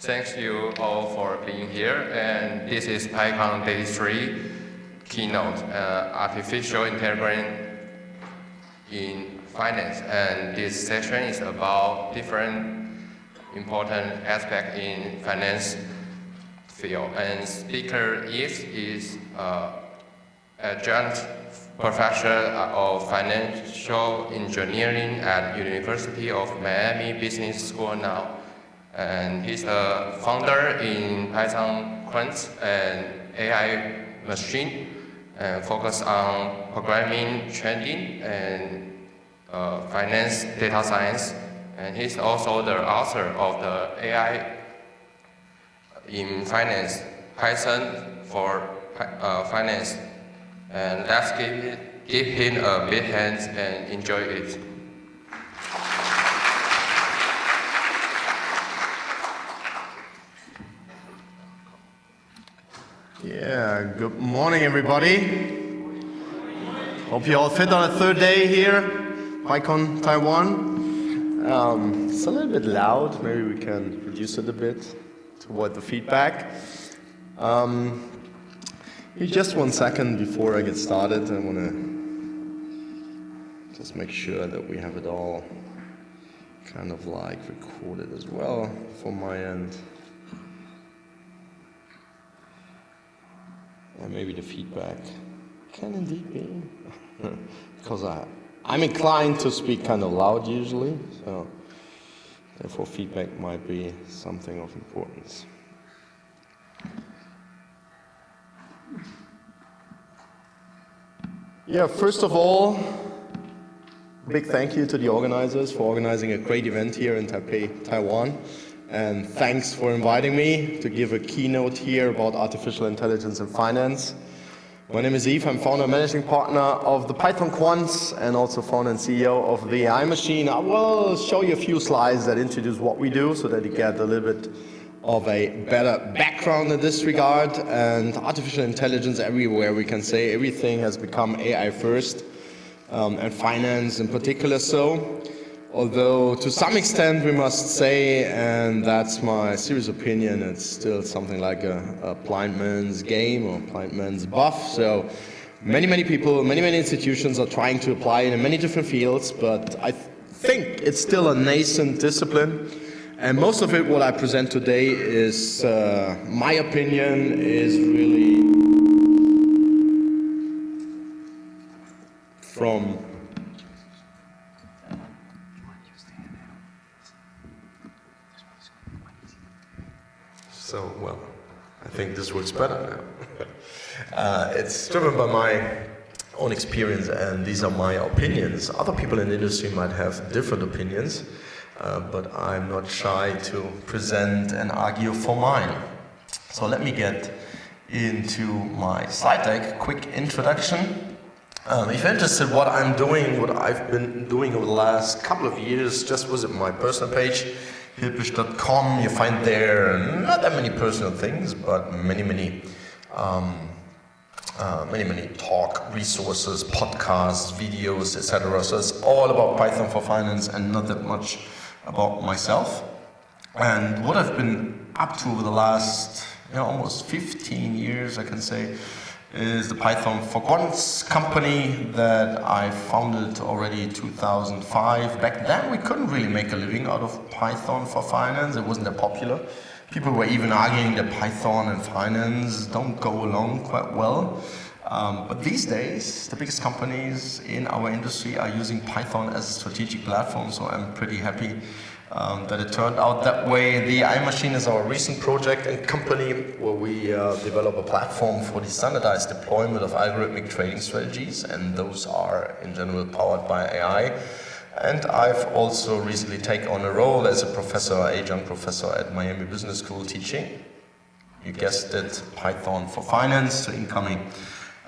Thanks you all for being here. And this is PyCon Day 3 keynote, uh, Artificial Intelligence in Finance. And this session is about different important aspects in finance field. And speaker Yves is uh, adjunct professor of financial engineering at University of Miami Business School now. And he's the founder in Python Quant and AI machine and focus on programming, trading, and uh, finance data science. And he's also the author of the AI in finance, Python for uh, finance. And let's give, give him a big hand and enjoy it. Yeah, good morning everybody. Hope you all fit on a third day here, PyCon Taiwan. Um, it's a little bit loud, maybe we can reduce it a bit to avoid the feedback. Um, just one second before I get started, I want to just make sure that we have it all kind of like recorded as well from my end. Or maybe the feedback can indeed be. because I, I'm inclined to speak kind of loud usually, so therefore feedback might be something of importance. Yeah, first of all, big thank you to the organizers for organizing a great event here in Taipei, Taiwan. And thanks for inviting me to give a keynote here about artificial intelligence in finance. My name is Yves, I'm founder and managing partner of the Python Quants and also founder and CEO of the AI Machine. I will show you a few slides that introduce what we do so that you get a little bit of a better background in this regard. And artificial intelligence everywhere, we can say everything has become AI first, um, and finance in particular so. Although to some extent we must say, and that's my serious opinion, it's still something like a, a blind man's game or blind man's buff. So many, many people, many, many institutions are trying to apply it in many different fields, but I th think it's still a nascent discipline. And most of it, what I present today is, uh, my opinion, is really from So, well, I think this works better now. uh, it's driven by my own experience and these are my opinions. Other people in the industry might have different opinions, uh, but I'm not shy to present and argue for mine. So let me get into my slide deck, quick introduction. Um, if you're interested what I'm doing, what I've been doing over the last couple of years, just visit my personal page hilpisch.com. You find there not that many personal things, but many, many, um, uh, many, many talk resources, podcasts, videos, etc. So it's all about Python for finance and not that much about myself. And what I've been up to over the last you know, almost 15 years, I can say, is the Python for Quants company that I founded already 2005. Back then we couldn't really make a living out of Python for finance, it wasn't that popular. People were even arguing that Python and finance don't go along quite well. Um, but these days, the biggest companies in our industry are using Python as a strategic platform, so I'm pretty happy um, that it turned out that way. The AI Machine is our recent project and company where we uh, develop a platform for the standardized deployment of algorithmic trading strategies, and those are in general powered by AI. And I've also recently taken on a role as a professor, adjunct professor at Miami Business School teaching. You guessed it, Python for Finance to incoming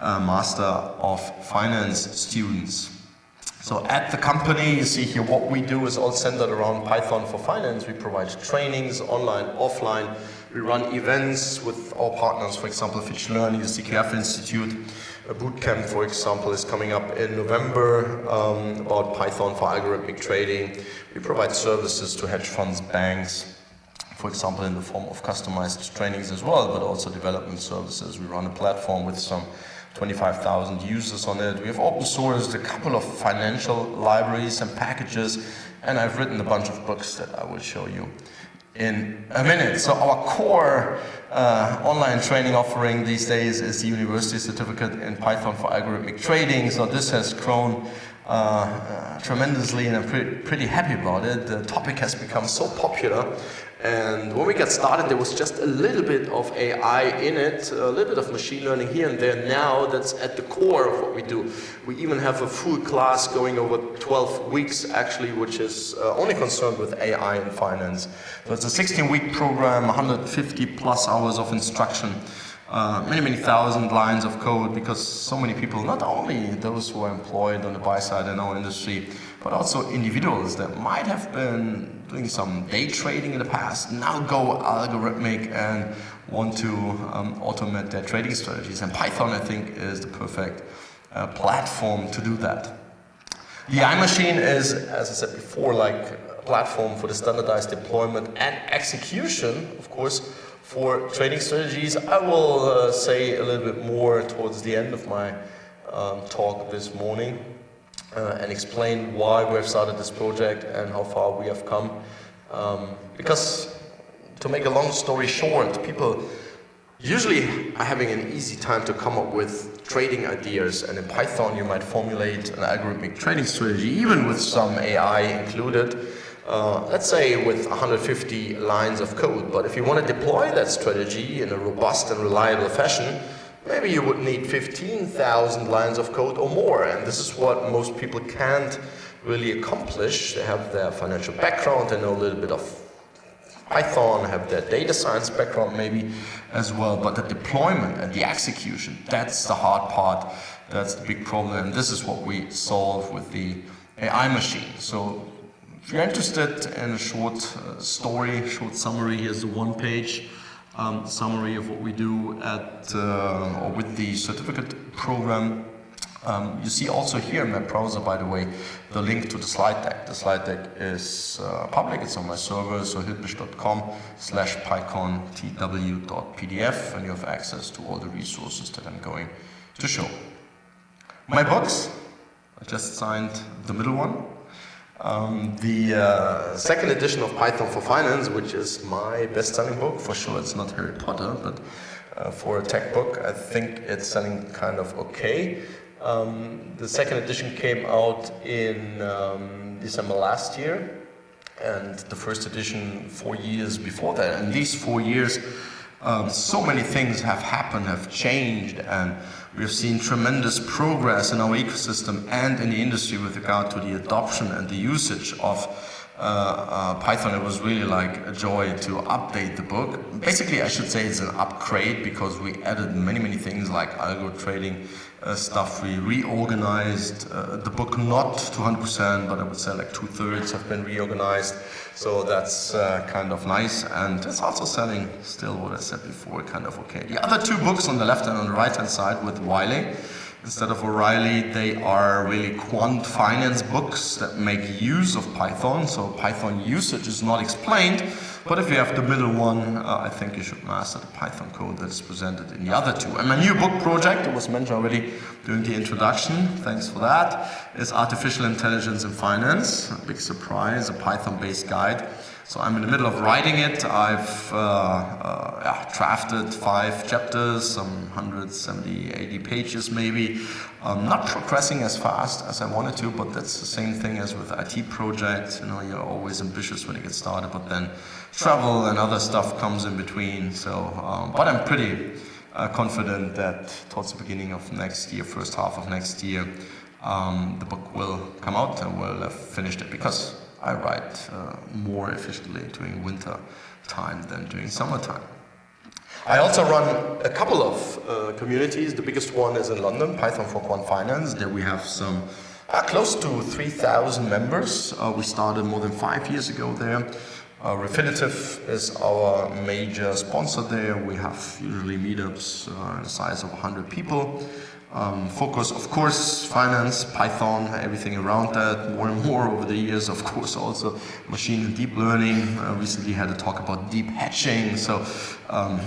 uh, Master of Finance students. So at the company, you see here what we do is all centered around Python for Finance. We provide trainings, online, offline. We run events with our partners, for example, Fitch Learning, the CQF Institute. A bootcamp, for example, is coming up in November um, about Python for algorithmic trading. We provide services to hedge funds, banks, for example, in the form of customized trainings as well, but also development services. We run a platform with some 25,000 users on it. We have open sourced a couple of financial libraries and packages, and I've written a bunch of books that I will show you in a minute. So our core uh, online training offering these days is the University Certificate in Python for Algorithmic Trading. So this has grown uh, uh, tremendously and I'm pretty, pretty happy about it. The topic has become so popular and when we got started, there was just a little bit of AI in it, a little bit of machine learning here and there. Now that's at the core of what we do. We even have a full class going over 12 weeks actually, which is uh, only concerned with AI and finance. So it's a 16-week program, 150 plus hours of instruction. Uh, many, many thousand lines of code because so many people, not only those who are employed on the buy side in our industry, but also individuals that might have been doing some day trading in the past, now go algorithmic and want to um, automate their trading strategies. And Python, I think, is the perfect uh, platform to do that. The AI Machine is, as I said before, like a platform for the standardized deployment and execution, of course, for trading strategies. I will uh, say a little bit more towards the end of my um, talk this morning uh, and explain why we have started this project and how far we have come. Um, because to make a long story short, people usually are having an easy time to come up with trading ideas and in Python you might formulate an algorithmic trading strategy even with some AI included. Uh, let's say with 150 lines of code, but if you want to deploy that strategy in a robust and reliable fashion, maybe you would need 15,000 lines of code or more. And this is what most people can't really accomplish. They have their financial background, they know a little bit of Python, have their data science background maybe as well, but the deployment and the execution, that's the hard part, that's the big problem, and this is what we solve with the AI machine. So if you're interested in a short uh, story, short summary, here's the one page um, summary of what we do at uh, or with the certificate program. Um, you see also here in my browser, by the way, the link to the slide deck. The slide deck is uh, public, it's on my server, so hilpisch.com slash pycontw.pdf, and you have access to all the resources that I'm going to show. My books, I just signed the middle one, um, the uh, second edition of Python for Finance, which is my best-selling book, for sure it's not Harry Potter, but uh, for a tech book, I think it's selling kind of okay. Um, the second edition came out in um, December last year, and the first edition four years before that. And these four years, um, so many things have happened, have changed, and We've seen tremendous progress in our ecosystem and in the industry with regard to the adoption and the usage of uh, uh, Python. It was really like a joy to update the book. Basically, I should say it's an upgrade because we added many, many things like algo trading uh, stuff. We reorganized uh, the book, not to 100%, but I would say like two-thirds have been reorganized. So that's uh, kind of nice. And it's also selling still what I said before, kind of okay. The other two books on the left and on the right hand side with Wiley, instead of O'Reilly, they are really quant finance books that make use of Python. So Python usage is not explained, but if you have the middle one, uh, I think you should master the Python code that is presented in the other two. And my new book project, it was mentioned already during the introduction, thanks for that, is Artificial Intelligence in Finance. A big surprise, a Python-based guide. So I'm in the middle of writing it. I've uh, uh, yeah, drafted five chapters, some 170, 80 pages maybe. I'm not progressing as fast as I wanted to, but that's the same thing as with IT projects. You know, you're always ambitious when you get started, but then travel and other stuff comes in between. So, um, but I'm pretty uh, confident that towards the beginning of next year, first half of next year, um, the book will come out and we'll have finished it because I write uh, more efficiently during winter time than during summertime. I also run a couple of uh, communities. The biggest one is in London, Python for Quant Finance. There we have some uh, close to 3,000 members. Uh, we started more than five years ago there. Uh, Refinitiv is our major sponsor there. We have usually meetups uh, the size of 100 people. Um, focus, of course, finance, Python, everything around that, more and more over the years, of course, also machine and deep learning. Uh, recently had a talk about deep hedging. So um,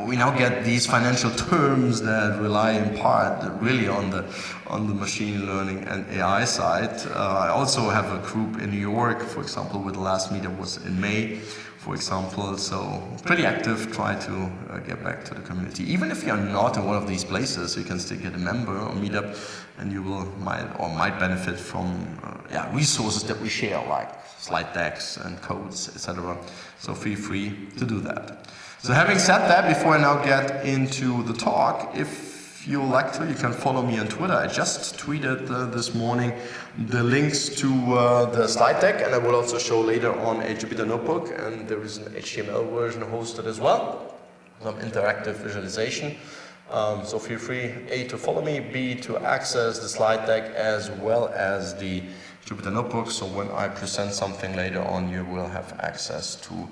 we now get these financial terms that rely in part really on the, on the machine learning and AI side. Uh, I also have a group in New York, for example, where the last meetup was in May, for example. So pretty active, try to uh, get back to the community. Even if you're not in one of these places, you can still get a member or meetup and you will might or might benefit from uh, yeah, resources that we share like slide decks and codes, etc. So feel free to do that. So having said that, before I now get into the talk, if you like to, you can follow me on Twitter. I just tweeted uh, this morning the links to uh, the slide deck, and I will also show later on a Jupyter Notebook, and there is an HTML version hosted as well, some interactive visualization. Um, so feel free, A, to follow me, B, to access the slide deck as well as the Jupyter Notebook, so when I present something later on, you will have access to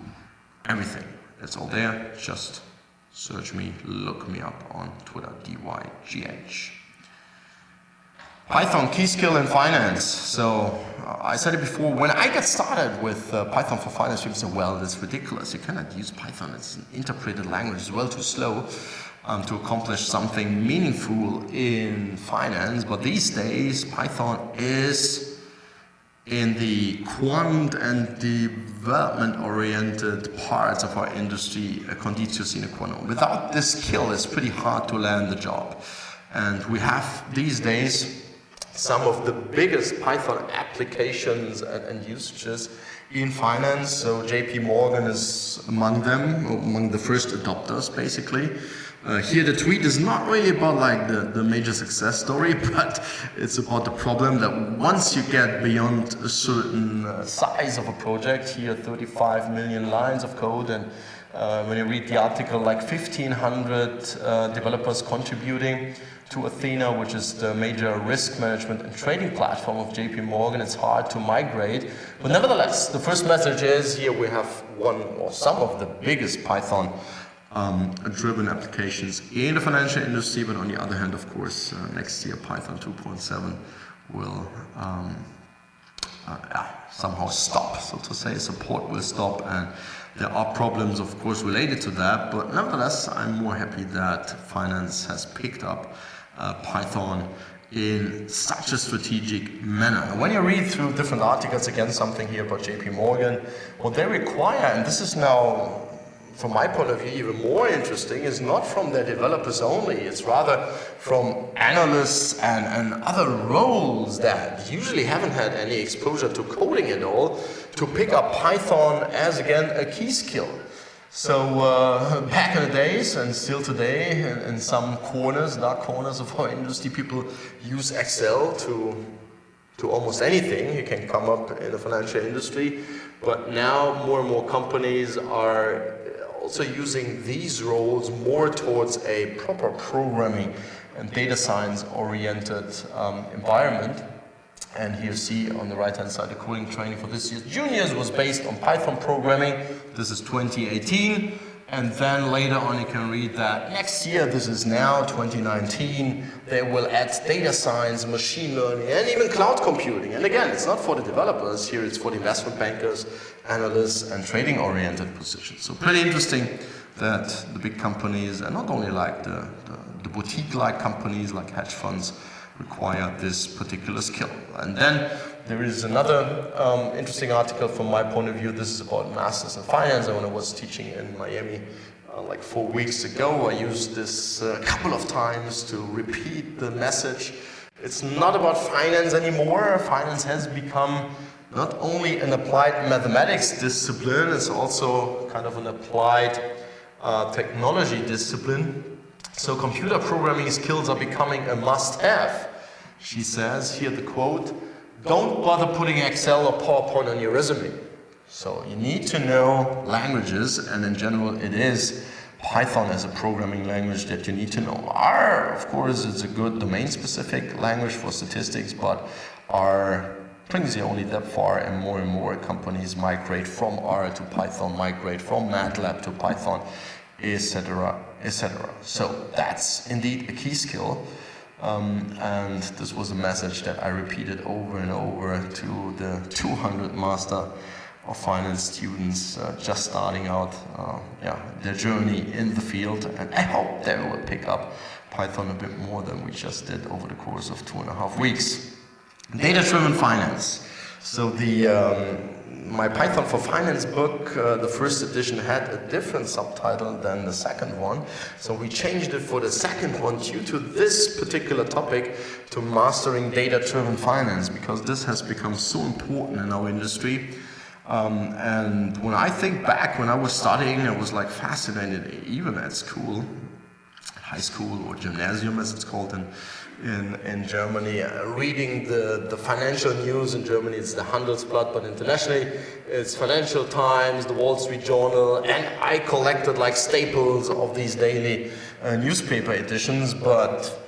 everything. It's all there, just search me, look me up on Twitter, DYGH. Python, key skill in finance. So uh, I said it before, when I got started with uh, Python for finance, people said, well, that's ridiculous. You cannot use Python. It's an interpreted language. It's well too slow um, to accomplish something meaningful in finance. But these days, Python is in the quant and development-oriented parts of our industry, a conditio sine qua non. Without this skill, it's pretty hard to land the job. And we have these days some of the biggest Python applications and, and usages in finance. So JP Morgan is among them, among the first adopters, basically. Uh, here the tweet is not really about like the, the major success story, but it's about the problem that once you get beyond a certain uh, size of a project, here 35 million lines of code, and uh, when you read the article, like 1,500 uh, developers contributing to Athena, which is the major risk management and trading platform of JP Morgan, it's hard to migrate. But nevertheless, the first message is here we have one or some of the biggest Python um, driven applications in the financial industry, but on the other hand, of course, uh, next year Python 2.7 will um, uh, somehow stop, so to say, support will stop, and there are problems, of course, related to that, but nevertheless, I'm more happy that finance has picked up uh, Python in such a strategic manner. When you read through different articles, again, something here about JP Morgan, what they require, and this is now from my point of view, even more interesting is not from their developers only, it's rather from analysts and, and other roles that usually haven't had any exposure to coding at all, to pick up Python as, again, a key skill. So uh, back in the days, and still today, in, in some corners, dark corners of our industry, people use Excel to to almost anything you can come up in the financial industry. But now more and more companies are also using these roles more towards a proper programming and data science oriented um, environment. And here you see on the right hand side the coding training for this year's juniors was based on Python programming. This is 2018. And then later on you can read that next year, this is now 2019, they will add data science, machine learning, and even cloud computing. And again, it's not for the developers, here it's for the investment bankers, analysts, and trading oriented positions. So pretty interesting that the big companies, and not only like the, the, the boutique-like companies like hedge funds, require this particular skill. And then there is another um, interesting article from my point of view. This is about masters in finance. When I was teaching in Miami uh, like four weeks ago, I used this a uh, couple of times to repeat the message. It's not about finance anymore. Finance has become not only an applied mathematics discipline, it's also kind of an applied uh, technology discipline. So computer programming skills are becoming a must-have. She says, here the quote, don't bother putting Excel or PowerPoint on your resume. So you need to know languages, and in general it is Python as a programming language that you need to know. R, of course, is a good domain-specific language for statistics, but R brings you only that far, and more and more companies migrate from R to Python, migrate from MATLAB to Python, etc., etc. So that's indeed a key skill. Um, and this was a message that I repeated over and over to the 200 master of finance students uh, just starting out uh, yeah, their journey in the field. And I hope they will pick up Python a bit more than we just did over the course of two and a half weeks. Data-driven finance. So the um, my Python for Finance book, uh, the first edition had a different subtitle than the second one. So we changed it for the second one due to this particular topic to mastering data-driven finance because this has become so important in our industry. Um, and when I think back when I was studying, I was like fascinated even at school, high school or gymnasium as it's called in in, in Germany. Uh, reading the, the financial news in Germany, it's the Handelsblatt, but internationally it's Financial Times, the Wall Street Journal, and I collected like staples of these daily uh, newspaper editions, but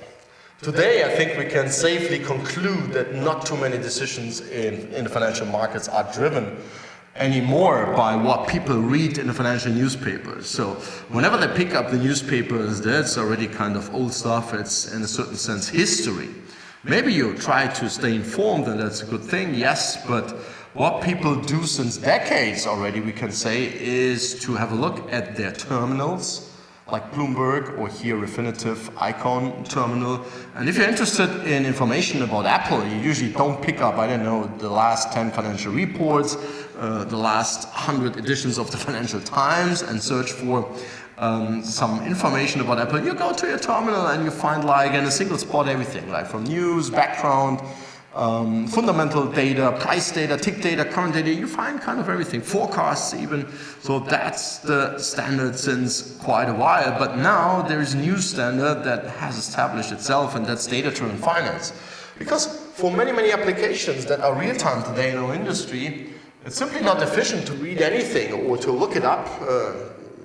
Today, I think we can safely conclude that not too many decisions in, in the financial markets are driven anymore by what people read in the financial newspapers. So whenever they pick up the newspapers, that's already kind of old stuff. It's in a certain sense history. Maybe you try to stay informed and that's a good thing, yes, but what people do since decades already, we can say, is to have a look at their terminals, like Bloomberg or here Refinitiv Eikon terminal. And if you're interested in information about Apple, you usually don't pick up, I don't know, the last 10 financial reports, uh, the last 100 editions of the Financial Times and search for um, some information about Apple. You go to your terminal and you find like in a single spot everything, like from news, background, um, fundamental data, price data, tick data, current data, you find kind of everything, forecasts even. So that's the standard since quite a while. But now there is a new standard that has established itself and that's data-driven finance. Because for many, many applications that are real-time today in our industry, it's simply not efficient to read anything or to look it up uh,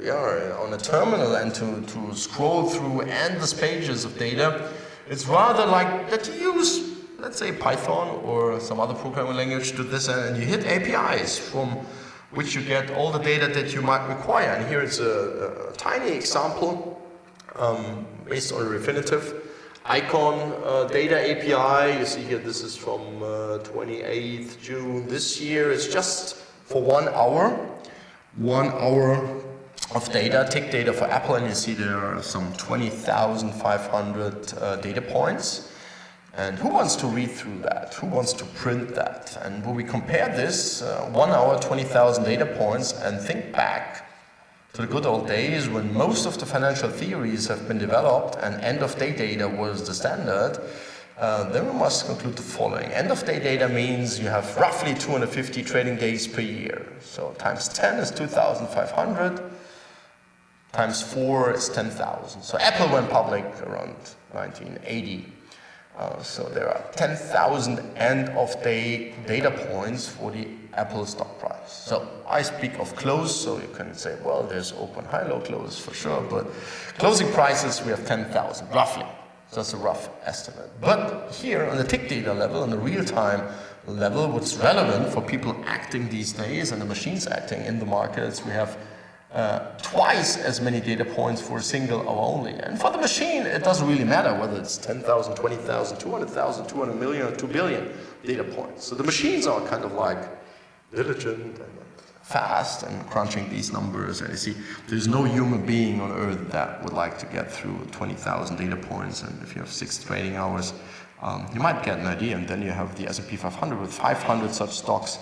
yeah, on a terminal and to, to scroll through endless pages of data. It's rather like that you use let's say Python or some other programming language to this and you hit APIs from which you get all the data that you might require. And here it's a, a tiny example um, based on Refinitiv Eikon uh, data API. You see here this is from uh, 28th June this year. It's just for one hour, one hour of data, tick data for Apple, and you see there are some 20,500 uh, data points. And who wants to read through that? Who wants to print that? And when we compare this, uh, one hour, 20,000 data points, and think back to the good old days when most of the financial theories have been developed and end-of-day data was the standard, uh, then we must conclude the following. End-of-day data means you have roughly 250 trading days per year. So times 10 is 2,500, times 4 is 10,000. So Apple went public around 1980. Uh, so there are 10,000 end-of-day data points for the Apple stock price. So I speak of close, so you can say, well, there's open, high, low, close for sure, but closing prices, we have 10,000, roughly. So that's a rough estimate. But here on the tick data level, on the real-time level, what's relevant for people acting these days and the machines acting in the markets, we have uh, twice as many data points for a single hour only. And for the machine, it doesn't really matter whether it's 10,000, 20,000, 200,000, 200 million, or 2 billion data points. So the machines are kind of like diligent and fast and crunching these numbers. And you see, there's no human being on earth that would like to get through 20,000 data points. And if you have six trading hours, um, you might get an idea. And then you have the S&P 500 with 500 such stocks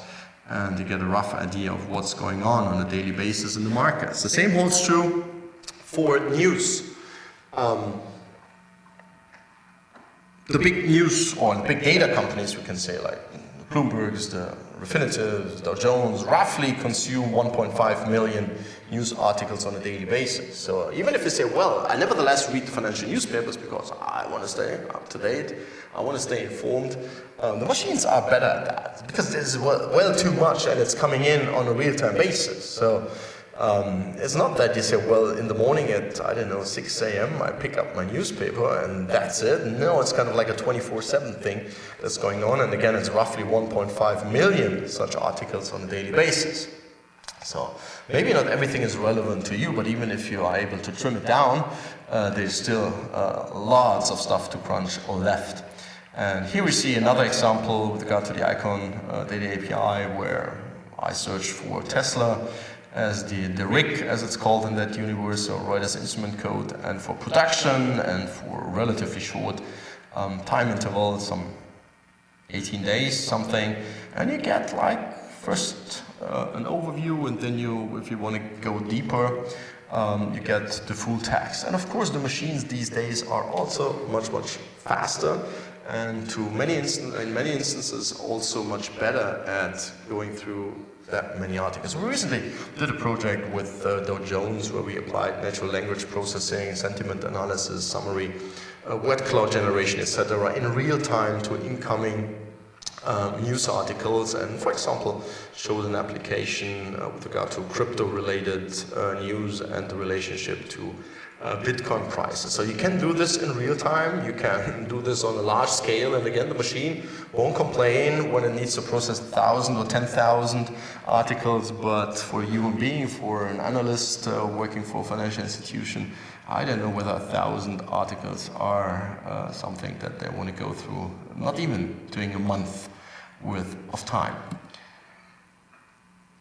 and you get a rough idea of what's going on on a daily basis in the markets. The same holds true for news. Um, the big news or the big data companies, we can say, like Bloomberg's, the Refinitiv, Dow Jones, roughly consume 1.5 million news articles on a daily basis. So even if you say, well, I nevertheless read the financial newspapers because I want to stay up to date, I want to stay informed, um, the machines are better at that because there's well, well, too much and it's coming in on a real-time basis. So um, it's not that you say, well, in the morning at, I don't know, 6 a.m., I pick up my newspaper and that's it. No, it's kind of like a 24-7 thing that's going on. And again, it's roughly 1.5 million such articles on a daily basis. So maybe not everything is relevant to you, but even if you are able to trim it down, uh, there's still uh, lots of stuff to crunch or left. And here we see another example with regard to the Eikon uh, Data API where I search for Tesla as the, the RIC, as it's called in that universe, so Reuters Instrument Code, and for production and for relatively short um, time interval, some 18 days, something, and you get like first uh, an overview, and then you, if you want to go deeper, um, you get the full text. And of course, the machines these days are also much, much faster and to many in many instances also much better at going through that many articles. We recently did a project with uh, Dow Jones where we applied natural language processing, sentiment analysis, summary, uh, word cloud generation, etc. in real time to incoming um, news articles and, for example, showed an application uh, with regard to crypto-related uh, news and the relationship to uh, Bitcoin prices. So you can do this in real time, you can do this on a large scale, and again, the machine won't complain when it needs to process 1,000 or 10,000 articles, but for a human being, for an analyst uh, working for a financial institution, I don't know whether thousand articles are uh, something that they want to go through, not even doing a month worth of time.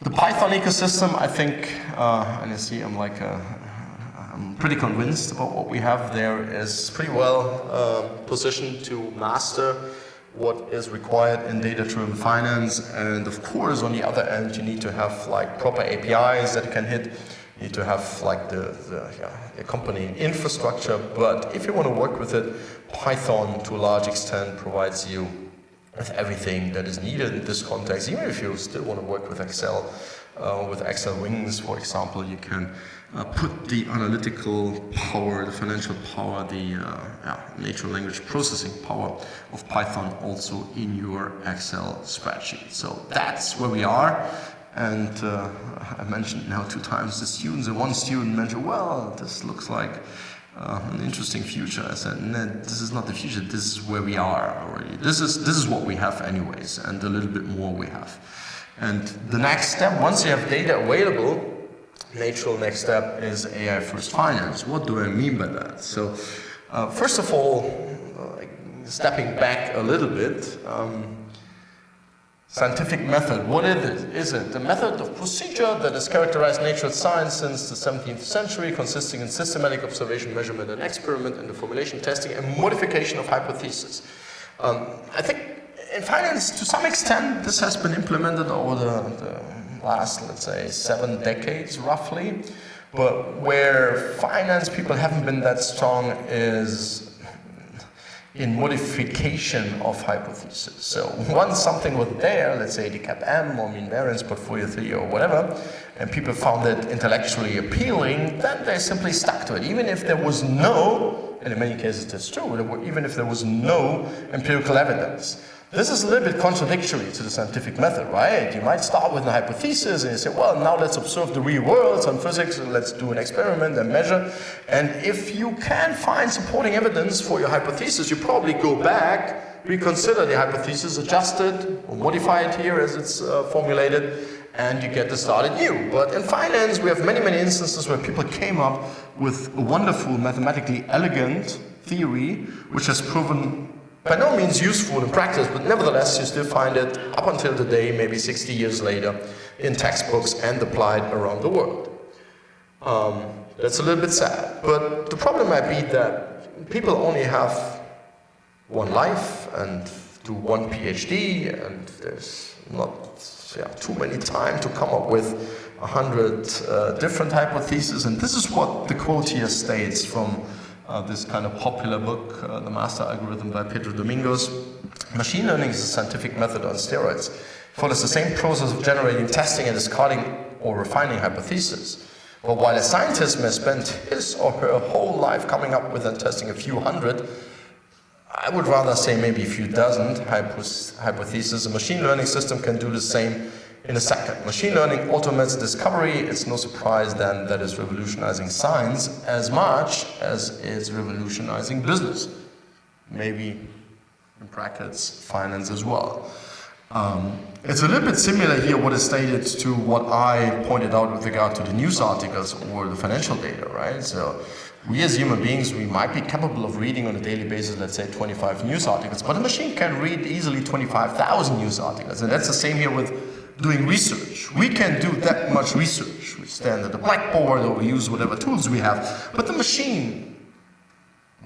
The Python ecosystem, I think, uh, and you see I'm like a, I'm pretty convinced about what we have there is pretty well uh, positioned to master what is required in data-driven finance. And of course, on the other end, you need to have like proper APIs that you can hit. You need to have like the, the yeah, accompanying infrastructure. But if you want to work with it, Python to a large extent provides you with everything that is needed in this context. Even if you still want to work with Excel, uh, with xlwings, for example, you can uh, put the analytical power, the financial power, the uh, natural language processing power of Python also in your Excel spreadsheet. So that's where we are. And uh, I mentioned now two times the students, and one student mentioned, well, this looks like uh, an interesting future. I said, no, this is not the future, this is where we are already. This is, this is what we have anyways, and a little bit more we have. And the next step, once you have data available, natural next step is AI first finance. What do I mean by that? So, uh, first of all, uh, stepping back a little bit, um, scientific method, what is it? Is it the method of procedure that has characterized natural science since the 17th century, consisting in systematic observation, measurement, and experiment, and the formulation, testing, and modification of hypotheses? Um, I think in finance, to some extent, this has been implemented over the, the last, let's say, seven decades roughly. But where finance people haven't been that strong is in modification of hypotheses. So once something was there, let's say the CAPM or mean variance portfolio theory or whatever, and people found it intellectually appealing, then they simply stuck to it. Even if there was no, and in many cases that's true, even if there was no empirical evidence. This is a little bit contradictory to the scientific method, right? You might start with a hypothesis and you say, well, now let's observe the real world, some physics, let's do an experiment and measure. And if you can find supporting evidence for your hypothesis, you probably go back, reconsider the hypothesis, adjust it, or modify it here as it's uh, formulated, and you get to start new. But in finance, we have many, many instances where people came up with a wonderful, mathematically elegant theory, which has proven by no means useful in practice, but nevertheless you still find it up until today, maybe 60 years later, in textbooks and applied around the world. Um, that's a little bit sad, but the problem might be that people only have one life and do one PhD, and there's not yeah, too many time to come up with a hundred uh, different hypotheses, and this is what the quote here states from uh, this kind of popular book, uh, The Master Algorithm by Pedro Domingos. Machine learning is a scientific method on steroids. It follows the same process of generating, testing, and discarding or refining hypotheses. But while a scientist may spend his or her whole life coming up with and testing a few hundred, I would rather say maybe a few dozen hypotheses. A machine learning system can do the same in a second. Machine learning automates discovery. It's no surprise then that it's revolutionizing science as much as it's revolutionizing business. Maybe, in brackets, finance as well. Um, it's a little bit similar here what is stated to what I pointed out with regard to the news articles or the financial data, right? So we as human beings, we might be capable of reading on a daily basis, let's say 25 news articles, but a machine can read easily 25,000 news articles. And that's the same here with doing research. We can do that much research. We stand at the blackboard or we use whatever tools we have. But the machine,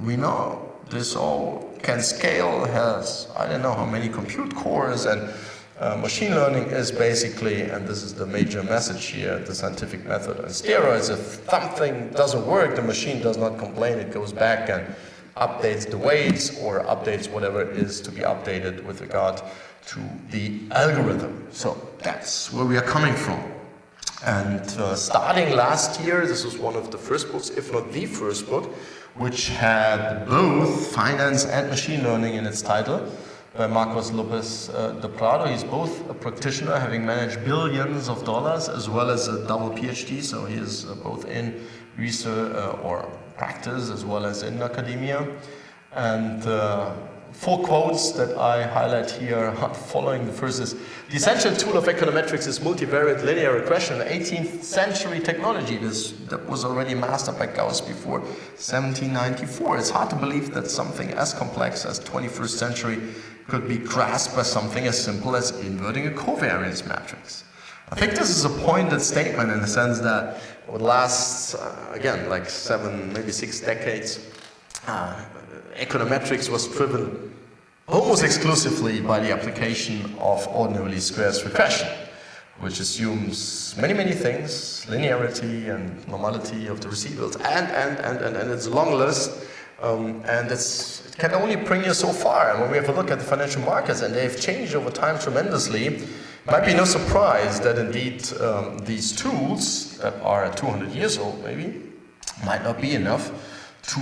we know this all can scale, has I don't know how many compute cores and uh, machine learning is basically, and this is the major message here, the scientific method on steroids. If something doesn't work, the machine does not complain, it goes back and updates the weights or updates whatever is to be updated with regard to the algorithm. So that's where we are coming from. And uh, starting last year, this was one of the first books, if not the first book, which had both finance and machine learning in its title by Marcos Lopez uh, de Prado. He's both a practitioner, having managed billions of dollars, as well as a double PhD. So he is uh, both in research uh, or practice, as well as in academia. And uh, four quotes that I highlight here following. The first is, the essential tool of econometrics is multivariate linear regression, 18th century technology. This, that was already mastered by Gauss before 1794. It's hard to believe that something as complex as 21st century could be grasped by something as simple as inverting a covariance matrix. I think this is a pointed statement in the sense that it would last, uh, again, like seven, maybe six decades. Uh, econometrics was driven almost exclusively by the application of ordinary squares regression, which assumes many, many things, linearity and normality of the residuals, and, and, and, and, and it's a long list, um, and it's, it can only bring you so far. And when we have a look at the financial markets, and they've changed over time tremendously, it might be no surprise that indeed um, these tools that are 200 years old maybe, might not be enough to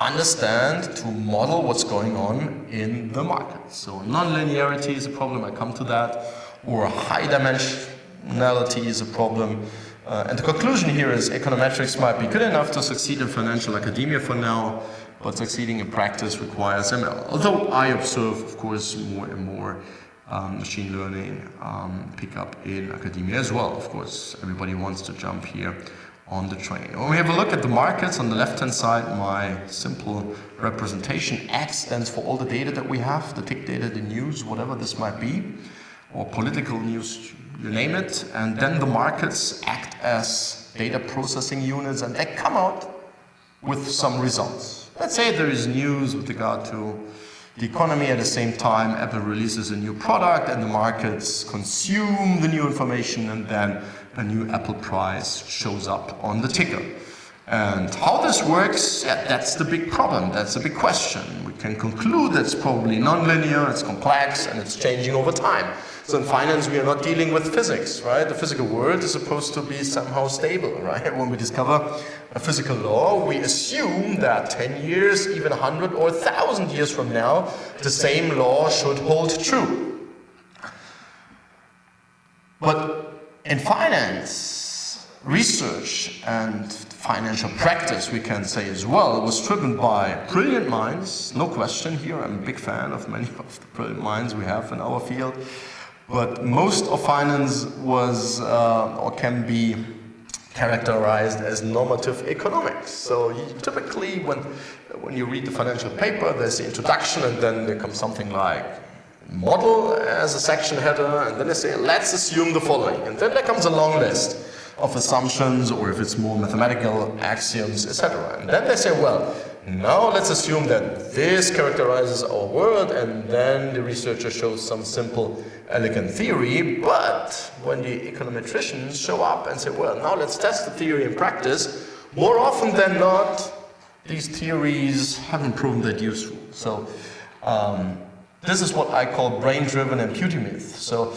understand, to model what's going on in the market. So nonlinearity is a problem, I come to that, or high dimensionality is a problem. Uh, and the conclusion here is econometrics might be good enough to succeed in financial academia for now, but succeeding in practice requires ML. Although I observe, of course, more and more um, machine learning um, pick up in academia as well. Of course, everybody wants to jump here on the train. When we have a look at the markets on the left-hand side, my simple representation, X stands for all the data that we have, the tick data, the news, whatever this might be, or political news, you name it. And then the markets act as data processing units and they come out with some results. Let's say there is news with regard to the economy at the same time Apple releases a new product and the markets consume the new information and then a new Apple price shows up on the ticker. And how this works, yeah, that's the big problem, that's the big question. We can conclude it's probably nonlinear, it's complex, and it's changing over time. So in finance, we are not dealing with physics, right? The physical world is supposed to be somehow stable, right? When we discover a physical law, we assume that 10 years, even 100 or 1,000 years from now, the same law should hold true. But in finance, research and financial practice, we can say as well, was driven by brilliant minds, no question here, I'm a big fan of many of the brilliant minds we have in our field, but most of finance was, uh, or can be characterized as normative economics. So typically when, when you read the financial paper, there's the introduction and then there comes something like model as a section header, and then they say, let's assume the following. And then there comes a long list of assumptions, or if it's more mathematical axioms, etc. And then they say, well, now let's assume that this characterizes our world, and then the researcher shows some simple, elegant theory, but when the econometricians show up and say, well, now let's test the theory in practice, more often than not, these theories haven't proven that useful. So, um, this is what I call brain-driven imputing So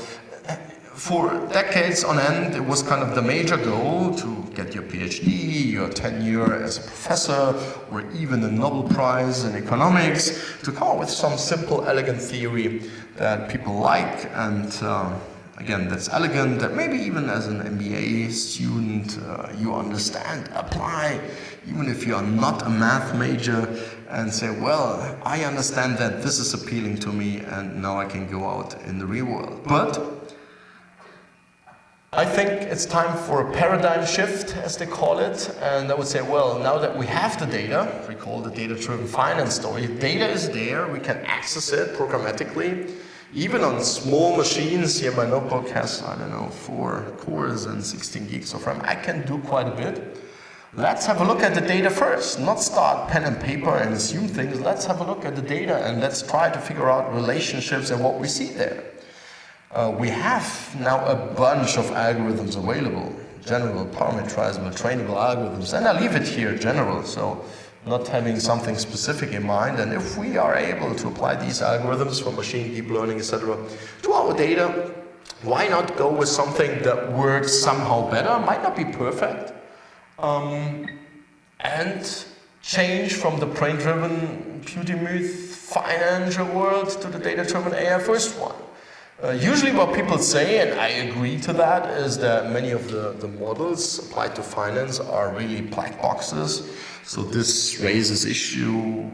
for decades on end, it was kind of the major goal to get your PhD, your tenure as a professor, or even a Nobel Prize in economics, to come up with some simple, elegant theory that people like and uh, again, that's elegant, that maybe even as an MBA student, uh, you understand, apply, even if you are not a math major, and say, well, I understand that this is appealing to me, and now I can go out in the real world. But I think it's time for a paradigm shift, as they call it. And I would say, well, now that we have the data, we call the data-driven finance story, data is there, we can access it programmatically. Even on small machines, here my notebook has, I don't know, four cores and 16 gigs of RAM. I can do quite a bit. Let's have a look at the data first, not start pen and paper and assume things. Let's have a look at the data and let's try to figure out relationships and what we see there. Uh, we have now a bunch of algorithms available, general, parameterizable, trainable algorithms, and I leave it here general, so not having something specific in mind. And if we are able to apply these algorithms for machine deep learning, etc., to our data, why not go with something that works somehow better, might not be perfect, um, and change from the brain-driven Pewter-Muth financial world to the data-driven AI first one. Uh, usually what people say, and I agree to that, is that many of the, the models applied to finance are really black boxes. So this raises issue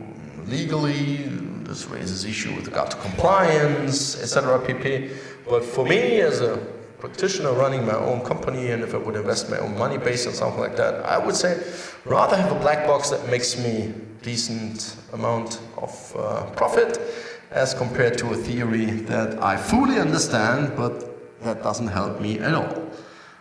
legally, this raises issue with regard to compliance, etc. pp. But for me, as a practitioner running my own company, and if I would invest my own money based on something like that, I would say rather have a black box that makes me decent amount of uh, profit as compared to a theory that I fully understand, but that doesn't help me at all.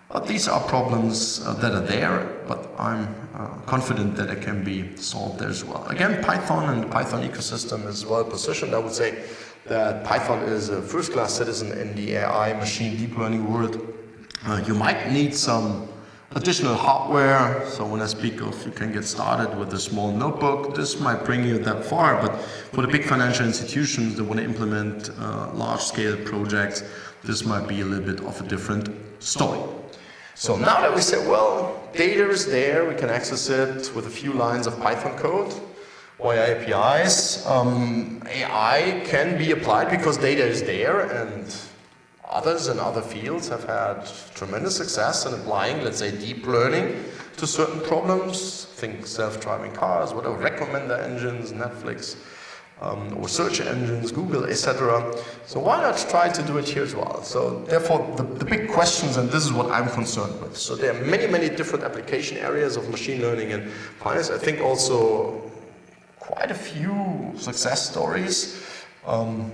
But these are problems uh, that are there, but I'm uh, confident that it can be solved as well. Again, Python and the Python ecosystem is well positioned. I would say that Python is a first-class citizen in the AI machine deep learning world. Uh, you might need some additional hardware. So when I speak of you can get started with a small notebook, this might bring you that far. But for the big financial institutions that want to implement uh, large-scale projects, this might be a little bit of a different story. So now that we said, well, data is there, we can access it with a few lines of Python code via APIs. Um, AI can be applied because data is there and Others in other fields have had tremendous success in applying, let's say, deep learning to certain problems. Think self-driving cars, whatever, recommender engines, Netflix, um, or search engines, Google, etc. So why not try to do it here as well? So therefore, the, the big questions, and this is what I'm concerned with. So there are many, many different application areas of machine learning and finance. I think also quite a few success stories. Um,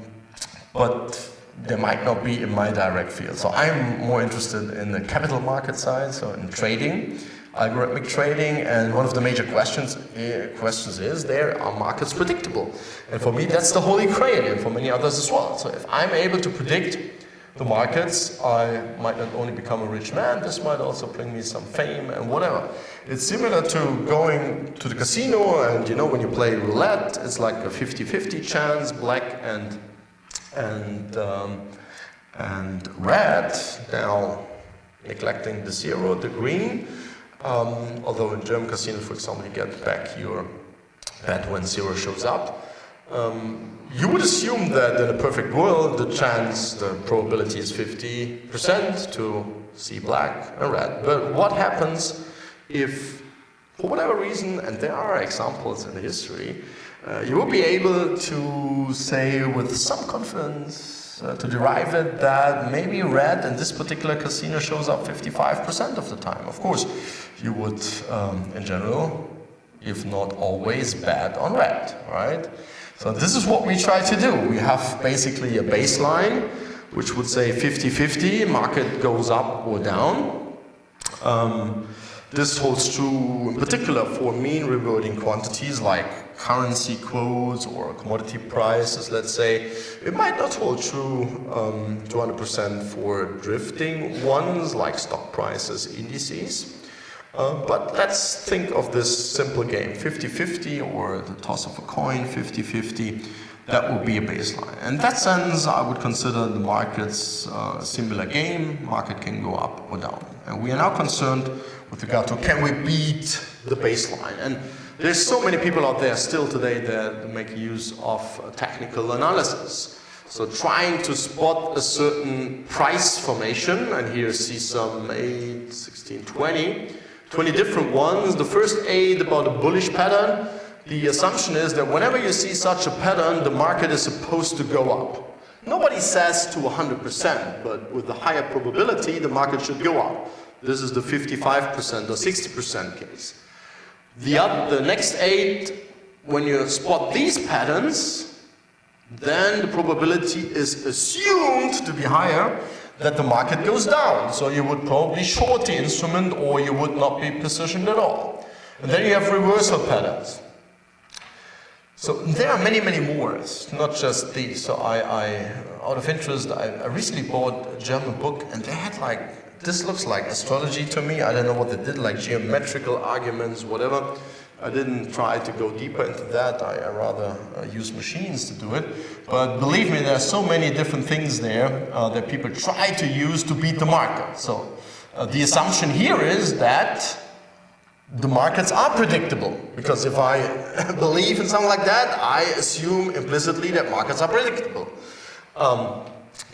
but there might not be in my direct field. So I'm more interested in the capital market side, so in trading, algorithmic trading, and one of the major questions uh, questions is, there are markets predictable? And for me, that's the holy grail, and for many others as well. So if I'm able to predict the markets, I might not only become a rich man, this might also bring me some fame and whatever. It's similar to going to the casino, and you know, when you play roulette, it's like a 50-50 chance, black and and, um, and red, now neglecting the zero, the green, um, although in German casinos, for example, you get back your bet when zero shows up. Um, you would assume that in a perfect world, the chance, the probability is 50% to see black and red. But what happens if, for whatever reason, and there are examples in history, uh, you will be able to say with some confidence uh, to derive it that maybe red in this particular casino shows up 55% of the time. Of course, you would, um, in general, if not always, bet on red, right? So this is what we try to do. We have basically a baseline which would say 50-50, market goes up or down. Um, this holds true in particular for mean reverting quantities like currency quotes or commodity prices, let's say. It might not hold true um, 200% for drifting ones like stock prices, indices. Uh, but let's think of this simple game, 50-50 or the toss of a coin, 50-50 that would be a baseline. In that sense, I would consider the markets uh, a similar game. Market can go up or down. And we are now concerned with regard to can we beat the baseline? And there's so many people out there still today that make use of uh, technical analysis. So trying to spot a certain price formation, and here see some 8, 16, 20, 20 different ones. The first 8 about a bullish pattern. The assumption is that whenever you see such a pattern, the market is supposed to go up. Nobody says to 100%, but with the higher probability, the market should go up. This is the 55% or 60% case. The, other, the next eight, when you spot these patterns, then the probability is assumed to be higher that the market goes down. So you would probably short the instrument or you would not be positioned at all. And then you have reversal patterns. So there are many, many more, it's not just these. So I, I out of interest, I, I recently bought a German book and they had like, this looks like astrology to me. I don't know what they did, like geometrical arguments, whatever. I didn't try to go deeper into that. I, I rather uh, use machines to do it. But believe me, there are so many different things there uh, that people try to use to beat the market. So uh, the assumption here is that the markets are predictable. Because if I believe in something like that, I assume implicitly that markets are predictable. Um,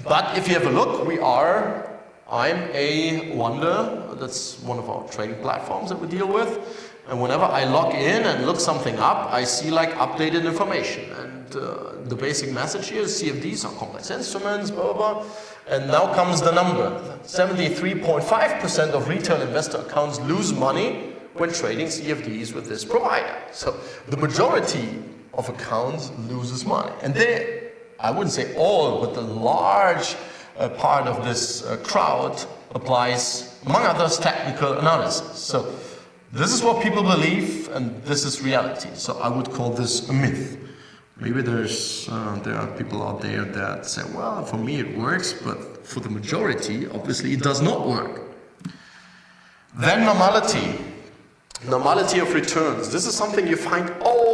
but if you have a look, we are, I'm a Wonder, that's one of our trading platforms that we deal with. And whenever I log in and look something up, I see like updated information. And uh, the basic message here is CFDs are complex instruments, blah, blah, blah. And now comes the number. 73.5% of retail investor accounts lose money when trading CFDs with this provider. So the majority of accounts loses money. And they, I wouldn't say all, but the large uh, part of this uh, crowd applies, among others, technical analysis. So this is what people believe, and this is reality. So I would call this a myth. Maybe there's uh, there are people out there that say, well, for me it works, but for the majority, obviously, it does not work. Then normality. Normality of returns. This is something you find all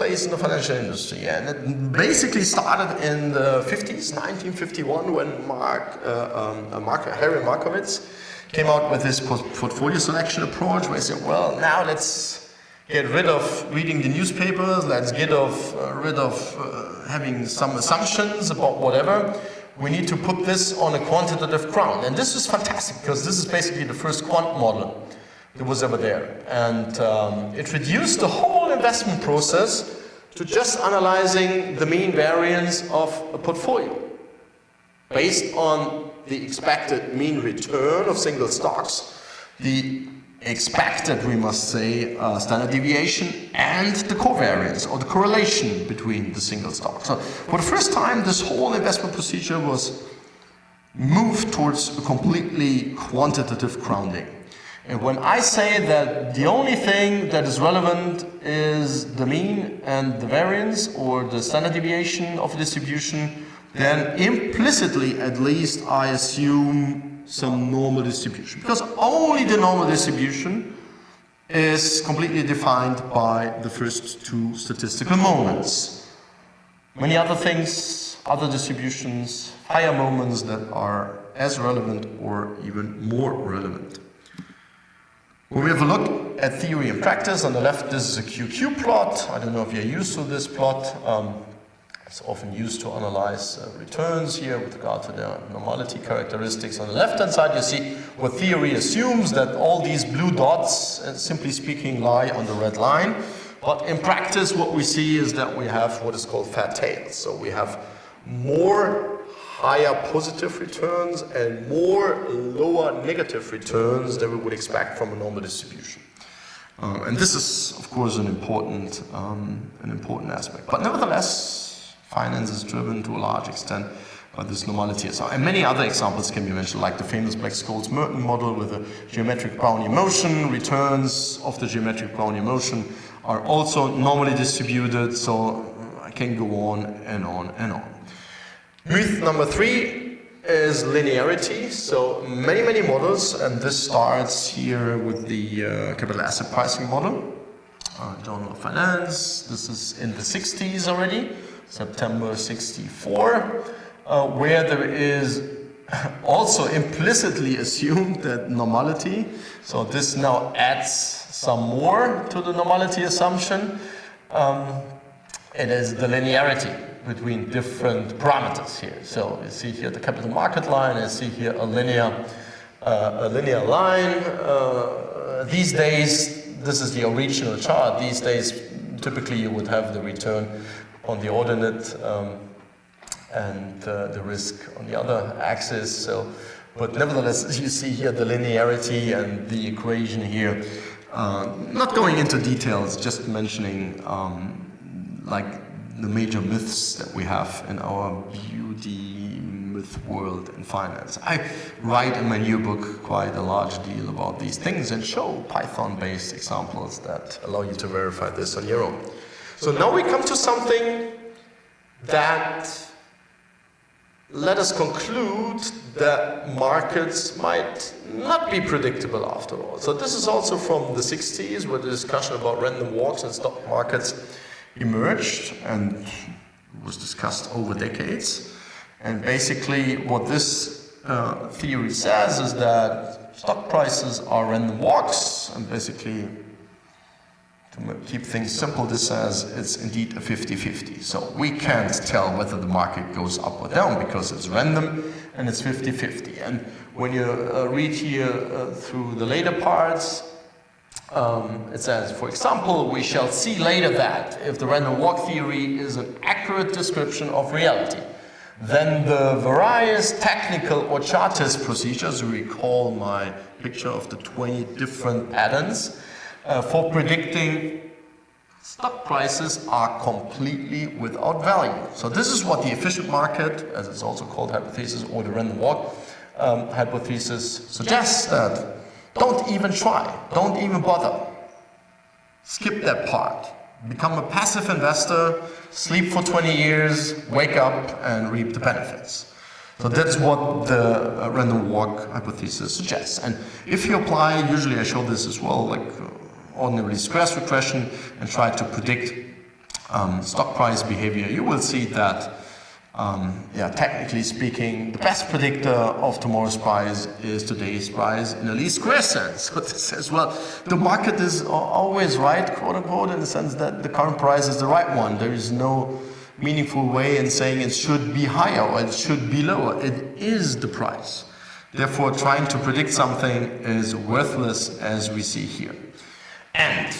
place in the financial industry. And it basically started in the 50s, 1951, when Mark, uh, um, Mark Harry Markowitz came out with this portfolio selection approach where he said, well, now let's get rid of reading the newspapers, let's get of, uh, rid of uh, having some assumptions about whatever. We need to put this on a quantitative ground. And this is fantastic because this is basically the first quant model that was ever there. And um, it reduced the whole investment process to just analyzing the mean variance of a portfolio based on the expected mean return of single stocks, the expected, we must say, uh, standard deviation and the covariance or the correlation between the single stocks. So for the first time, this whole investment procedure was moved towards a completely quantitative grounding. And when I say that the only thing that is relevant is the mean and the variance or the standard deviation of distribution, then implicitly at least I assume some normal distribution. Because only the normal distribution is completely defined by the first two statistical moments. Many other things, other distributions, higher moments that are as relevant or even more relevant. We have a look at theory and practice, on the left this is a QQ plot. I don't know if you're used to this plot. Um, it's often used to analyze uh, returns here with regard to their normality characteristics. On the left-hand side, you see what theory assumes that all these blue dots, uh, simply speaking, lie on the red line. But in practice, what we see is that we have what is called fat tails. So we have more higher positive returns and more lower negative returns than we would expect from a normal distribution. Uh, and this is, of course, an important, um, an important aspect. But nevertheless, Finance is driven to a large extent by this normality. And many other examples can be mentioned, like the famous Black-Scholes-Merton model with a geometric Brownian motion. Returns of the geometric Brownian motion are also normally distributed, so I can go on and on and on. Myth number three is linearity. So many, many models, and this starts here with the uh, capital asset pricing model. Uh, Journal of Finance, this is in the 60s already. September 64, uh, where there is also implicitly assumed that normality, so this now adds some more to the normality assumption, um, it is the linearity. Between different parameters here. So you see here the capital market line, you see here a linear, uh, a linear line. Uh, these days, this is the original chart. These days, typically you would have the return on the ordinate um, and uh, the risk on the other axis. So, but nevertheless, you see here the linearity and the equation here. Uh, not going into details, just mentioning um, like the major myths that we have in our beauty myth world in finance. I write in my new book quite a large deal about these things and show Python-based examples that allow you to verify this on your own. So now we come to something that let us conclude that markets might not be predictable after all. So this is also from the 60s where the discussion about random walks and stock markets emerged and was discussed over decades. And basically what this uh, theory says is that stock prices are random walks and basically to keep things simple, this says it's indeed a 50-50. So we can't tell whether the market goes up or down because it's random and it's 50-50. And when you uh, read here uh, through the later parts, um, it says, for example, we shall see later that if the random walk theory is an accurate description of reality, then the various technical or chartist procedures, recall my picture of the 20 different patterns, uh, for predicting stock prices are completely without value. So this is what the efficient market, as it's also called hypothesis, or the random walk um, hypothesis suggests that don't even try, don't even bother. Skip that part. Become a passive investor, sleep for 20 years, wake up and reap the benefits. So that's what the random walk hypothesis suggests. And if you apply, usually I show this as well, like uh, ordinary squares regression and try to predict um, stock price behavior, you will see that, um, yeah, technically speaking, the best predictor of tomorrow's price is today's price in a least square sense. So this says, well, the market is always right, quote unquote, in the sense that the current price is the right one. There is no meaningful way in saying it should be higher or it should be lower. It is the price. Therefore, trying to predict something is worthless as we see here. And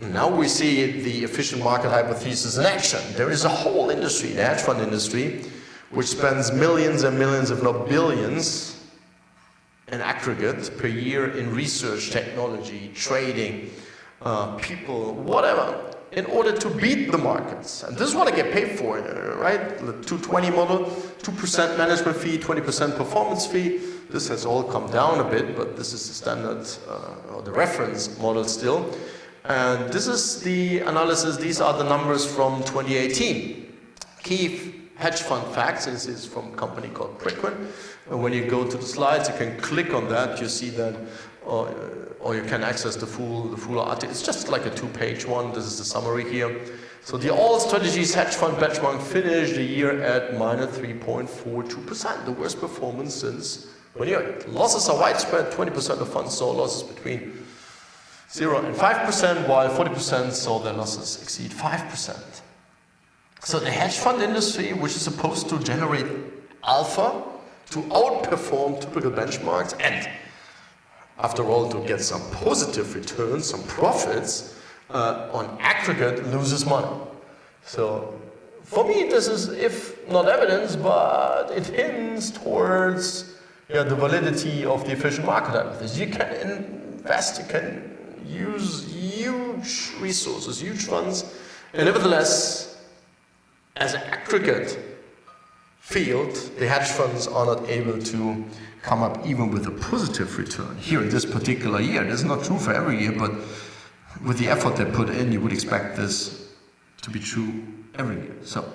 now we see the efficient market hypothesis in action. There is a whole industry, the hedge fund industry, which spends millions and millions, if not billions, in aggregate per year in research, technology, trading, uh, people, whatever, in order to beat the markets. And this is what I get paid for, right? The 220 model, 2% management fee, 20% performance fee. This has all come down a bit, but this is the standard uh, or the reference model still. And this is the analysis, these are the numbers from 2018. Key hedge fund facts, this is from a company called Preqin. And when you go to the slides, you can click on that, you see that, or, or you can access the full, the full article. It's just like a two-page one, this is the summary here. So the all strategies hedge fund benchmark finished the year at minus 3.42%, the worst performance since when your losses are widespread, 20% of funds saw losses between 0 and 5%, while 40% saw their losses exceed 5%. So the hedge fund industry, which is supposed to generate alpha, to outperform typical benchmarks, and after all, to get some positive returns, some profits, uh, on aggregate loses money. So for me, this is, if not evidence, but it hints towards yeah, the validity of the efficient market hypothesis. You can invest, you can use huge resources, huge funds, and nevertheless, as an aggregate field, the hedge funds are not able to come up even with a positive return. Here in this particular year, this is not true for every year, but with the effort they put in, you would expect this to be true every year. So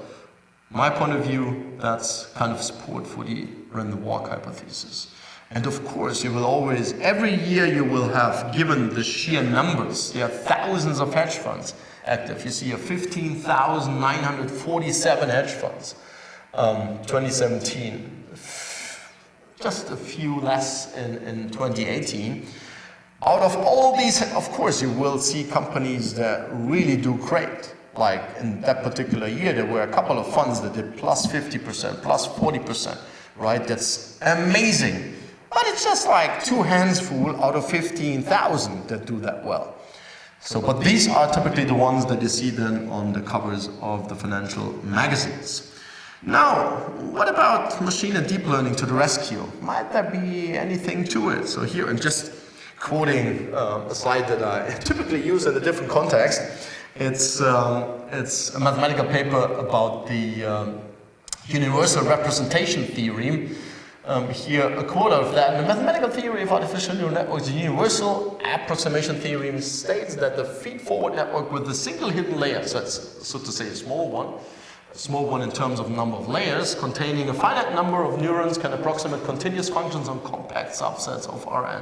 my point of view, that's kind of support for the random walk hypothesis. And of course, you will always, every year you will have, given the sheer numbers, there are thousands of hedge funds active. You see a 15,947 hedge funds, um, 2017. Just a few less in, in 2018. Out of all these, of course, you will see companies that really do great like in that particular year, there were a couple of funds that did plus 50%, plus 40%, right? That's amazing. But it's just like two hands full out of 15,000 that do that well. So, but these are typically the ones that you see then on the covers of the financial magazines. Now, what about machine and deep learning to the rescue? Might there be anything to it? So here I'm just quoting uh, a slide that I typically use in a different context. It's, um, it's a mathematical paper about the um, universal representation theorem. Um, here, a quote of that. The mathematical theory of artificial neural networks, the universal approximation theorem states that the feed-forward network with a single hidden layer, so so to say a small one, a small one in terms of number of layers, containing a finite number of neurons can approximate continuous functions on compact subsets of Rn.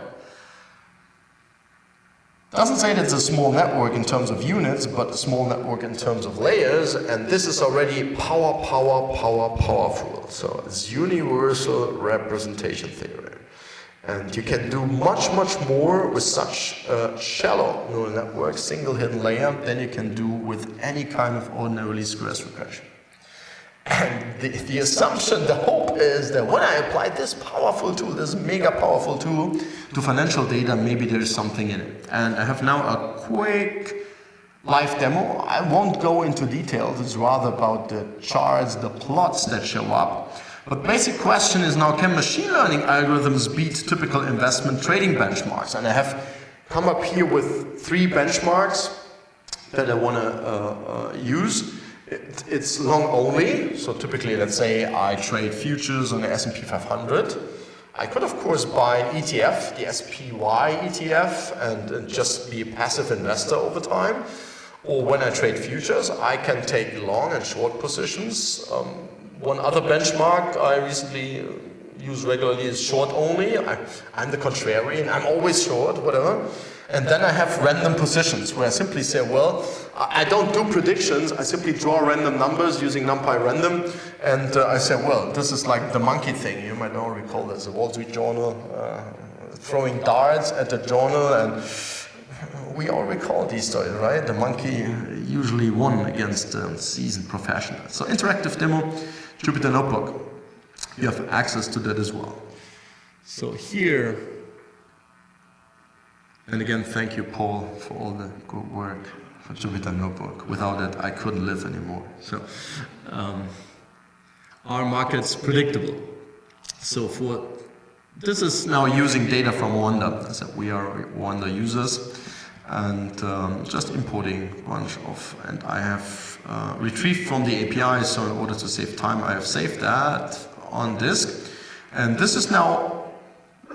Doesn't say that it's a small network in terms of units, but a small network in terms of layers, and this is already power, power, power, powerful. So it's universal representation theory. And you can do much, much more with such a shallow neural network, single hidden layer, than you can do with any kind of ordinary least squares regression. And the, the assumption, the hope is that when I apply this powerful tool, this mega powerful tool to financial data, maybe there's something in it. And I have now a quick live demo. I won't go into details, it's rather about the charts, the plots that show up. But basic question is now, can machine learning algorithms beat typical investment trading benchmarks? And I have come up here with three benchmarks that I want to uh, uh, use. It, it's long only, so typically let's say I trade futures on the S&P 500. I could of course buy an ETF, the SPY ETF, and, and just be a passive investor over time. Or when I trade futures, I can take long and short positions. Um, one other benchmark I recently use regularly is short only. I, am the contrarian, I'm always short, whatever. And then I have random positions where I simply say, well, I don't do predictions, I simply draw random numbers using NumPy random. And uh, I say, well, this is like the monkey thing. You might all recall this, the Wall Street Journal, uh, throwing darts at the journal. And we all recall these stories, right? The monkey usually won against um, seasoned professionals. So interactive demo, Jupyter Notebook. You have access to that as well. So here, and again, thank you, Paul, for all the good work for Jupyter Notebook. Without it, I couldn't live anymore. So, um, are markets predictable? So for this is now using data from Wanda. So we are Wanda users and um, just importing a bunch of, and I have uh, retrieved from the API, so in order to save time, I have saved that on disk. And this is now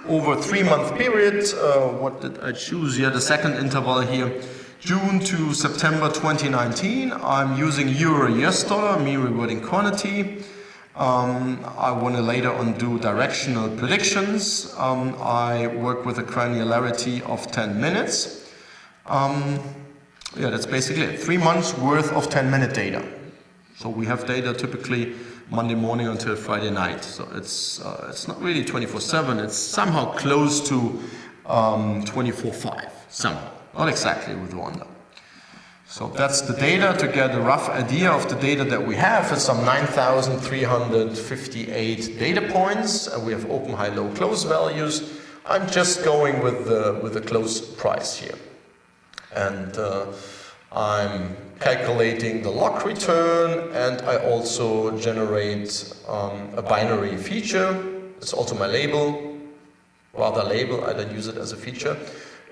over three month period. Uh, what did I choose here? The second interval here. June to September 2019. I'm using euro US dollar, mean reverting quantity. Um, I want to later on do directional predictions. Um, I work with a granularity of 10 minutes. Um, yeah, that's basically it. Three months worth of 10 minute data. So we have data typically Monday morning until Friday night. So it's, uh, it's not really 24-7, it's somehow close to 24-5, um, somehow. Not exactly with Wanda. So that's the data to get a rough idea of the data that we have. It's some 9,358 data points, and we have open, high, low, close values. I'm just going with the, with the close price here. And uh, I'm calculating the log return and I also generate um, a binary feature. It's also my label, rather label, I don't use it as a feature.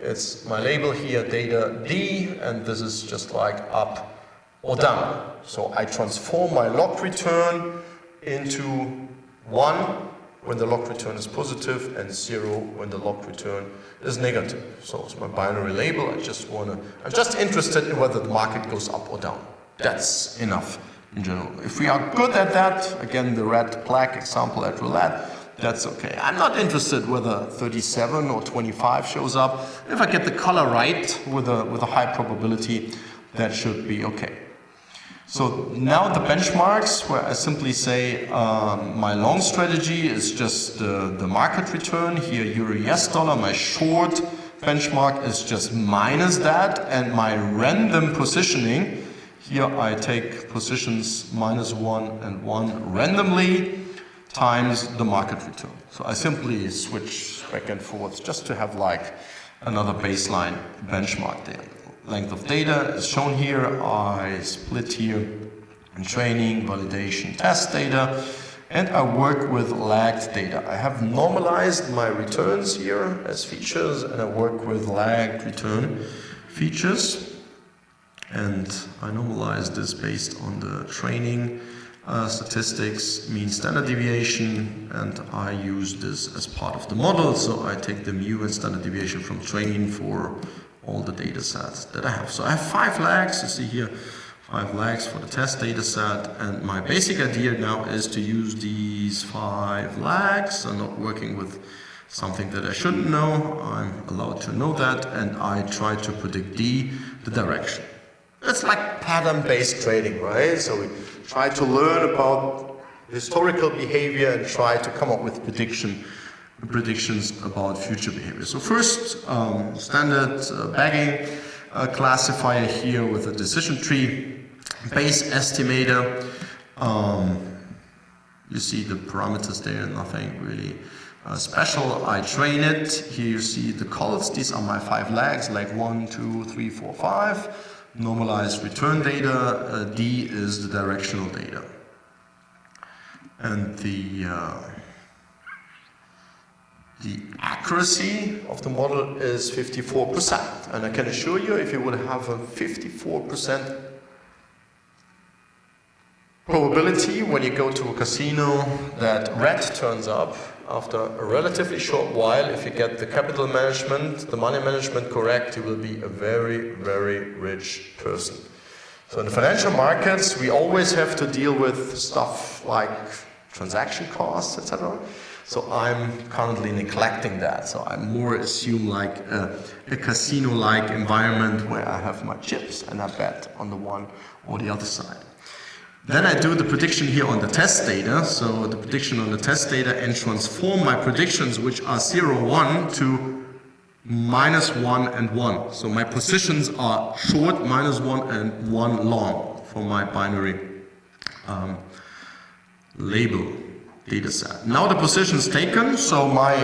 It's my label here, data D, and this is just like up or down. So I transform my log return into 1 when the log return is positive and 0 when the log return is negative. So it's my binary label. I just want to, I'm just interested in whether the market goes up or down. That's enough in general. If we are good at that, again, the red black example at roulette, that's okay. I'm not interested whether 37 or 25 shows up. If I get the color right with a, with a high probability, that should be okay. So now the benchmarks where I simply say um, my long strategy is just the, the market return, here euro US dollar, my short benchmark is just minus that and my random positioning Here I take positions minus one and one randomly times the market return. So I simply switch back and forth just to have like another baseline benchmark there. Length of data is shown here. I split here in training, validation, test data, and I work with lagged data. I have normalized my returns here as features, and I work with lagged return features. And I normalize this based on the training uh, statistics, mean standard deviation, and I use this as part of the model. So I take the mu and standard deviation from training for all the data sets that I have. So I have five lags, you see here, five lags for the test data set. And my basic idea now is to use these five lags. I'm not working with something that I shouldn't know. I'm allowed to know that. And I try to predict D, the direction. It's like pattern-based trading, right? So we try to learn about historical behavior and try to come up with prediction predictions about future behavior. So first, um, standard uh, bagging uh, classifier here with a decision tree, base estimator. Um, you see the parameters there, nothing really uh, special. I train it. Here you see the calls. These are my five lags, like one, two, three, four, five. Normalized return data. Uh, D is the directional data. And the uh, the accuracy of the model is 54%. And I can assure you, if you would have a 54% probability when you go to a casino that red turns up after a relatively short while, if you get the capital management, the money management correct, you will be a very, very rich person. So in the financial markets, we always have to deal with stuff like transaction costs, etc. So I'm currently neglecting that. So I more assume like a, a casino-like environment where I have my chips and I bet on the one or the other side. Then I do the prediction here on the test data. So the prediction on the test data and transform my predictions, which are 0, 1, to minus 1 and 1. So my positions are short, minus 1 and 1 long for my binary um, label data set. Now the position is taken, so my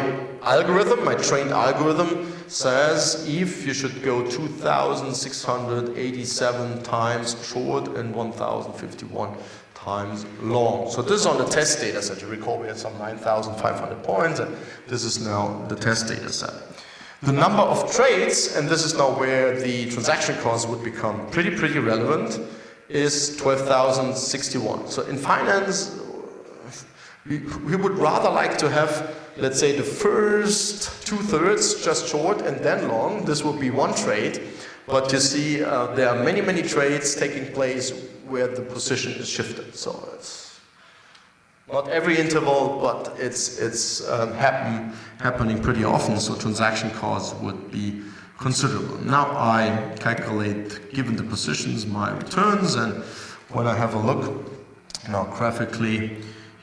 algorithm, my trained algorithm says if you should go 2,687 times short and 1,051 times long. So this is on the test data set. You recall we had some 9,500 points and this is now the test data set. The number of trades, and this is now where the transaction cost would become pretty, pretty relevant, is 12,061. So in finance, we, would rather like to have, let's say, the first two-thirds just short and then long. This would be one trade. But you see, uh, there are many, many trades taking place where the position is shifted. So it's not every interval, but it's, it's um, happen, happening pretty often. So transaction costs would be considerable. Now I calculate, given the positions, my returns. And when I have a look now graphically,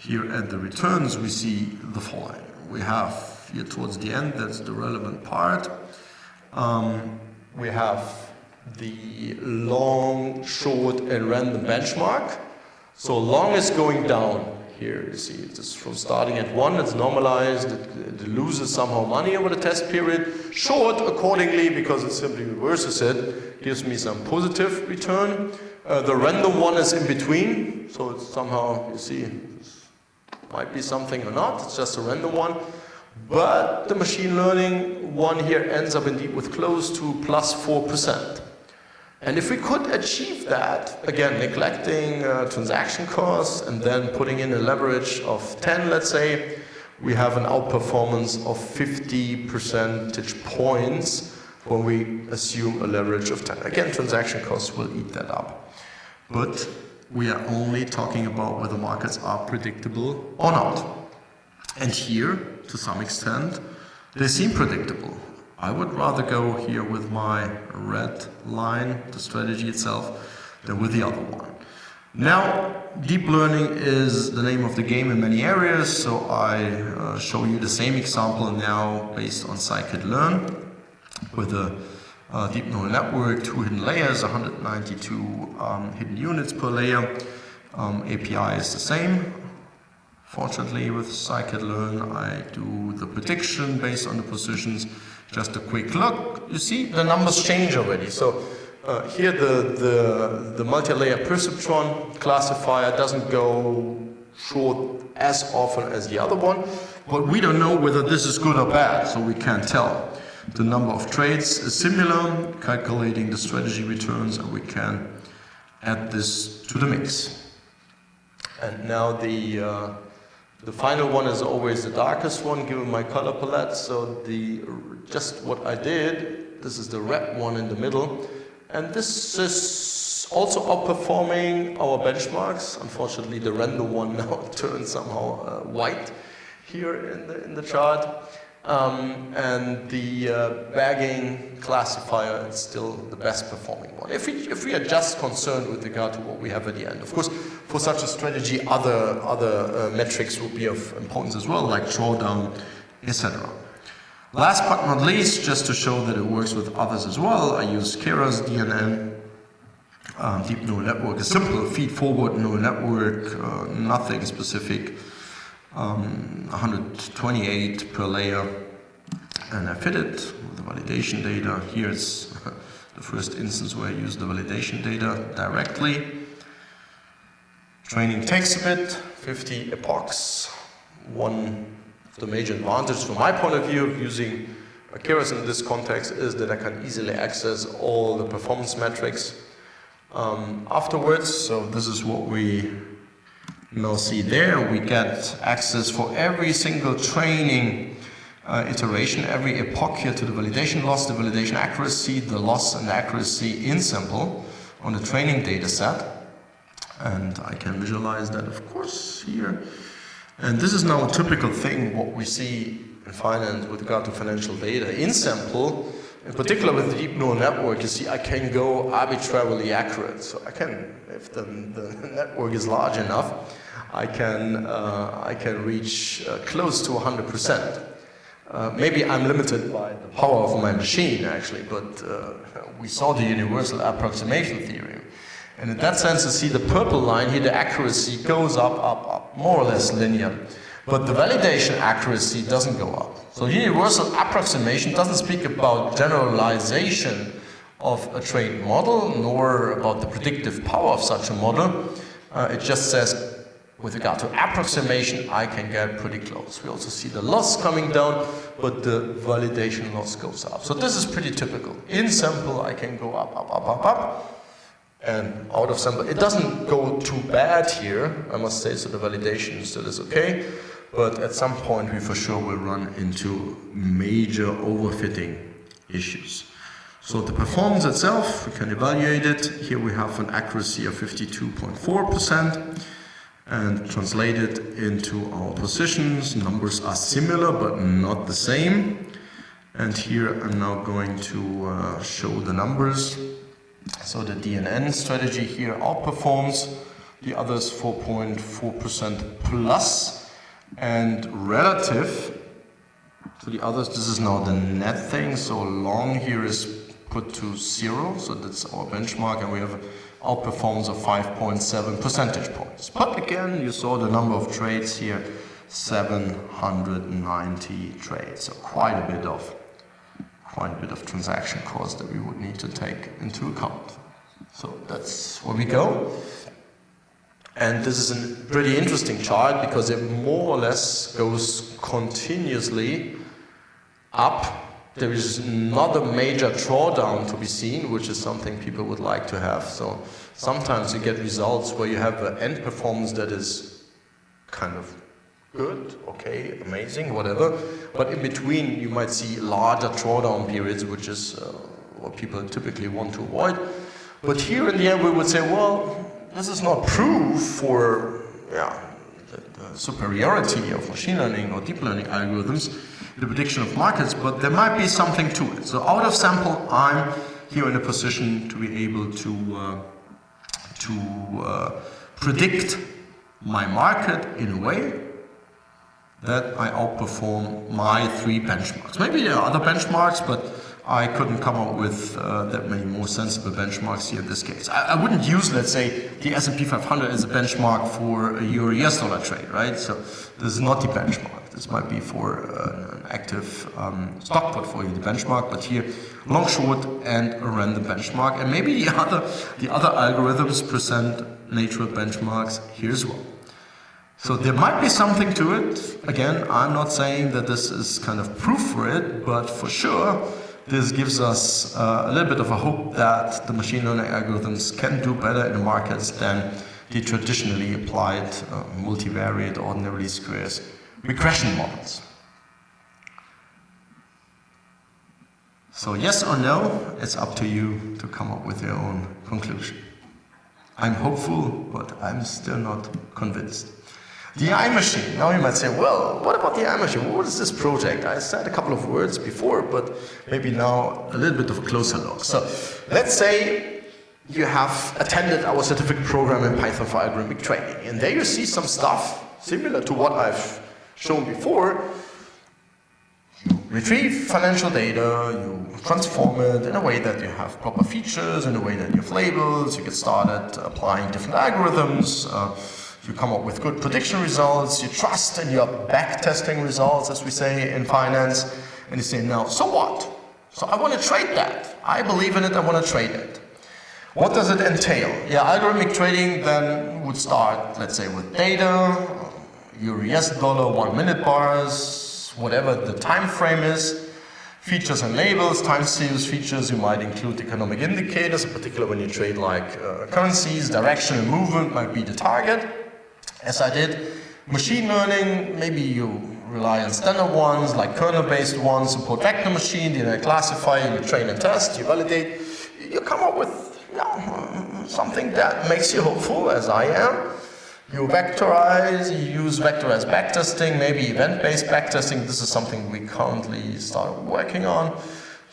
here at the returns, we see the following. We have here towards the end, that's the relevant part. Um, we have the long, short, and random benchmark. So long is going down. Here you see it is from starting at one, it's normalized, it, it, loses somehow money over the test period. Short, accordingly, because it simply reverses it, gives me some positive return. Uh, the random one is in between, so it's somehow, you see, might be something or not, it's just a random one. But the machine learning one here ends up indeed with close to plus 4%. And if we could achieve that, again, neglecting uh, transaction costs and then putting in a leverage of 10, let's say, we have an outperformance of 50 percentage points when we assume a leverage of 10. Again, transaction costs will eat that up. But we are only talking about whether markets are predictable or not. And here, to some extent, they seem predictable. I would rather go here with my red line, the strategy itself, than with the other one. Now, deep learning is the name of the game in many areas, so I uh, show you the same example now based on scikit-learn with a uh, deep neural network, two hidden layers, 192 um, hidden units per layer. Um, API is the same. Fortunately, with scikit-learn, I do the prediction based on the positions. Just a quick look. You see, the numbers change already. So uh, here, the, the, the multi-layer perceptron classifier doesn't go short as often as the other one, but we don't know whether this is good or bad, so we can't tell. The number of trades is similar, calculating the strategy returns, and we can add this to the mix. And now the, uh, the final one is always the darkest one, given my color palette. So the, just what I did, this is the red one in the middle, and this is also outperforming our benchmarks. Unfortunately, the render one now turned somehow uh, white here in the, in the chart. Um, and the uh, bagging classifier is still the best performing one. If we, if we are just concerned with regard to what we have at the end. Of course, for such a strategy, other, other uh, metrics would be of importance as well, like drawdown, etc. Last but not least, just to show that it works with others as well, I use Keras DNN, um, deep neural network, a simple feed-forward neural network, uh, nothing specific um, 128 per layer and I fit it with the validation data. Here's the first instance where I use the validation data directly. Training takes a bit, 50 epochs. One of the major advantages from my point of view of using Keras in this context is that I can easily access all the performance metrics um, afterwards. So this is what we now see there we get access for every single training uh, iteration, every epoch here to the validation loss, the validation accuracy, the loss and accuracy in sample on the training data set. And I can visualize that, of course, here. And this is now a typical thing, what we see in finance with regard to financial data. In sample, in particular with the deep neural network, you see I can go arbitrarily accurate. So I can, if the, the network is large enough, I can, uh, I can reach uh, close to 100%. Uh, maybe I'm limited by the power of my machine, actually, but uh, we saw the universal approximation theorem. And in that sense, you see the purple line here, the accuracy goes up, up, up, more or less linear. But the validation accuracy doesn't go up. So universal approximation doesn't speak about generalization of a trained model, nor about the predictive power of such a model. Uh, it just says, with regard to approximation, I can get pretty close. We also see the loss coming down, but the validation loss goes up. So this is pretty typical. In sample, I can go up, up, up, up, up, and out of sample. It doesn't go too bad here, I must say, so the validation still is okay but at some point we for sure will run into major overfitting issues. So the performance itself, we can evaluate it. Here we have an accuracy of 52.4% and translated into our positions. Numbers are similar but not the same. And here I'm now going to uh, show the numbers. So the DNN strategy here outperforms the others 4.4% plus and relative to the others, this is now the net thing, so long here is put to zero, so that's our benchmark, and we have outperformance of 5.7 percentage points. But again, you saw the number of trades here, 790 trades, so quite a bit of quite a bit of transaction cost that we would need to take into account. So that's where we go. And this is a pretty interesting chart because it more or less goes continuously up. There is not a major drawdown to be seen, which is something people would like to have. So sometimes you get results where you have an end performance that is kind of good, okay, amazing, whatever. But in between, you might see larger drawdown periods, which is uh, what people typically want to avoid. But here in the end, we would say, well, this is not proof for yeah, the, the superiority of machine learning or deep learning algorithms the prediction of markets, but there might be something to it. So out of sample, I'm here in a position to be able to, uh, to uh, predict my market in a way that I outperform my three benchmarks. Maybe there are other benchmarks, but I couldn't come up with uh, that many more sensible benchmarks here in this case. I, I, wouldn't use, let's say, the S&P 500 as a benchmark for a euro US dollar trade, right? So this is not the benchmark. This might be for uh, an active um, stock portfolio, the benchmark, but here long, short, and a random benchmark. And maybe the other, the other algorithms present natural benchmarks here as well. So there might be something to it. Again, I'm not saying that this is kind of proof for it, but for sure, this gives us uh, a little bit of a hope that the machine learning algorithms can do better in the markets than the traditionally applied uh, multivariate ordinary squares regression models. So yes or no, it's up to you to come up with your own conclusion. I'm hopeful, but I'm still not convinced. The AI machine. Now you might say, well, what about the AI machine? What is this project? I said a couple of words before, but maybe now a little bit of a closer look. So let's say you have attended our certificate program in Python for algorithmic trading. and there you see some stuff similar to what I've shown before. You retrieve financial data, you transform it in a way that you have proper features, in a way that you have labels, you get started applying different algorithms, uh, you come up with good prediction results, you trust in your backtesting results, as we say in finance, and you say, now, so what? So I want to trade that. I believe in it, I want to trade it. What does it entail? Yeah, algorithmic trading then would start, let's say, with data, your US dollar, one minute bars, whatever the time frame is, features and labels, time series features, you might include economic indicators, in particular when you trade like uh, currencies, direction and movement might be the target as I did. Machine learning, maybe you rely on standard ones, like kernel-based ones, support vector machine, you know, classify, you train and test, you validate. You come up with you know, something that makes you hopeful, as I am. You vectorize, you use vectorized backtesting, maybe event-based backtesting. This is something we currently started working on.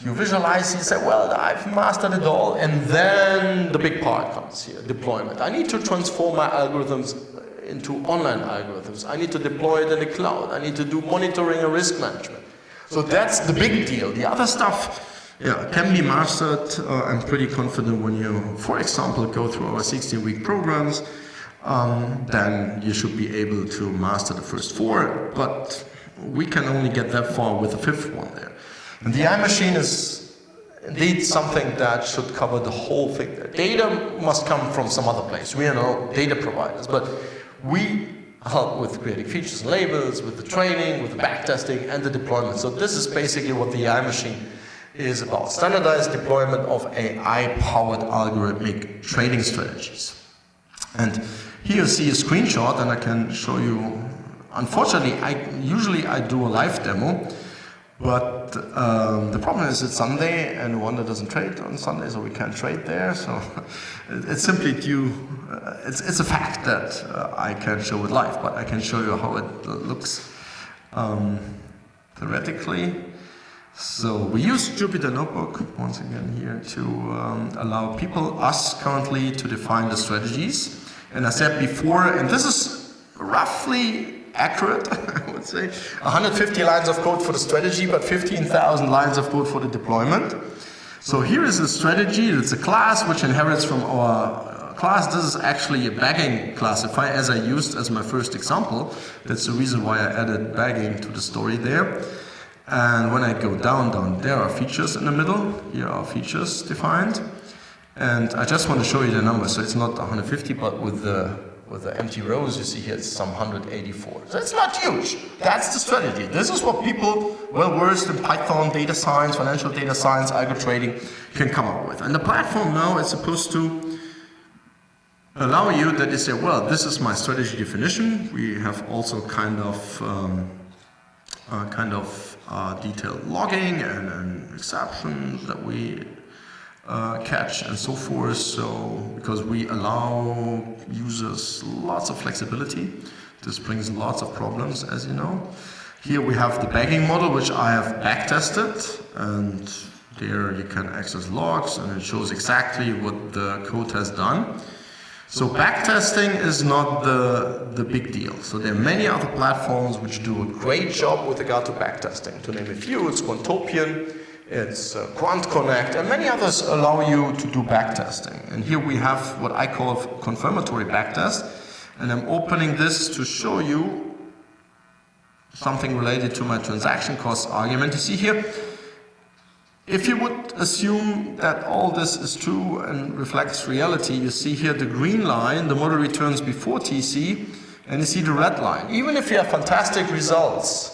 You visualize, you say, well, I've mastered it all, and then the big part comes here, deployment. I need to transform my algorithms into online algorithms. I need to deploy it in the cloud. I need to do monitoring and risk management. So that's the big deal. The other stuff yeah, can be mastered. Uh, I'm pretty confident when you, for example, go through our 16-week programs, um, then you should be able to master the first four, but we can only get that far with the fifth one there. And the AI machine is indeed something that should cover the whole thing. Data must come from some other place. We are no data providers, but we help with creating features and labels, with the training, with the backtesting, and the deployment. So this is basically what the AI machine is about. Standardized deployment of AI-powered algorithmic trading strategies. And here you see a screenshot, and I can show you. Unfortunately, I usually I do a live demo, but um, the problem is it's Sunday and Oanda doesn't trade on Sunday, so we can't trade there. So it's simply due, uh, it's, it's a fact that uh, I can't show it live, but I can show you how it looks um, theoretically. So we use Jupyter Notebook, once again here, to um, allow people, us currently, to define the strategies. And I said before, and this is roughly accurate, I would say. 150 lines of code for the strategy, but 15,000 lines of code for the deployment. So here is a strategy, it's a class which inherits from our uh, class. This is actually a bagging classifier as I used as my first example. That's the reason why I added bagging to the story there. And when I go down, down, there are features in the middle. Here are features defined. And I just want to show you the number. So it's not 150, but with the with the empty rows you see here, it's some 184. So it's not huge. That's the strategy. This is what people well versed in Python, data science, financial data science, algo trading can come up with. And the platform now is supposed to allow you that you say, well, this is my strategy definition. We have also kind of um, uh, kind of uh, detailed logging and, and exceptions that we uh, catch and so forth. So because we allow users lots of flexibility, this brings lots of problems, as you know. Here we have the bagging model, which I have backtested, and there you can access logs, and it shows exactly what the code has done. So backtesting is not the, the big deal. So there are many other platforms which do a great job with regard to backtesting. To name a few, it's Quantopian, it's uh, QuantConnect, and many others allow you to do backtesting. And here we have what I call confirmatory backtest. And I'm opening this to show you something related to my transaction cost argument. You see here, if you would assume that all this is true and reflects reality, you see here the green line, the model returns before TC, and you see the red line. Even if you have fantastic results,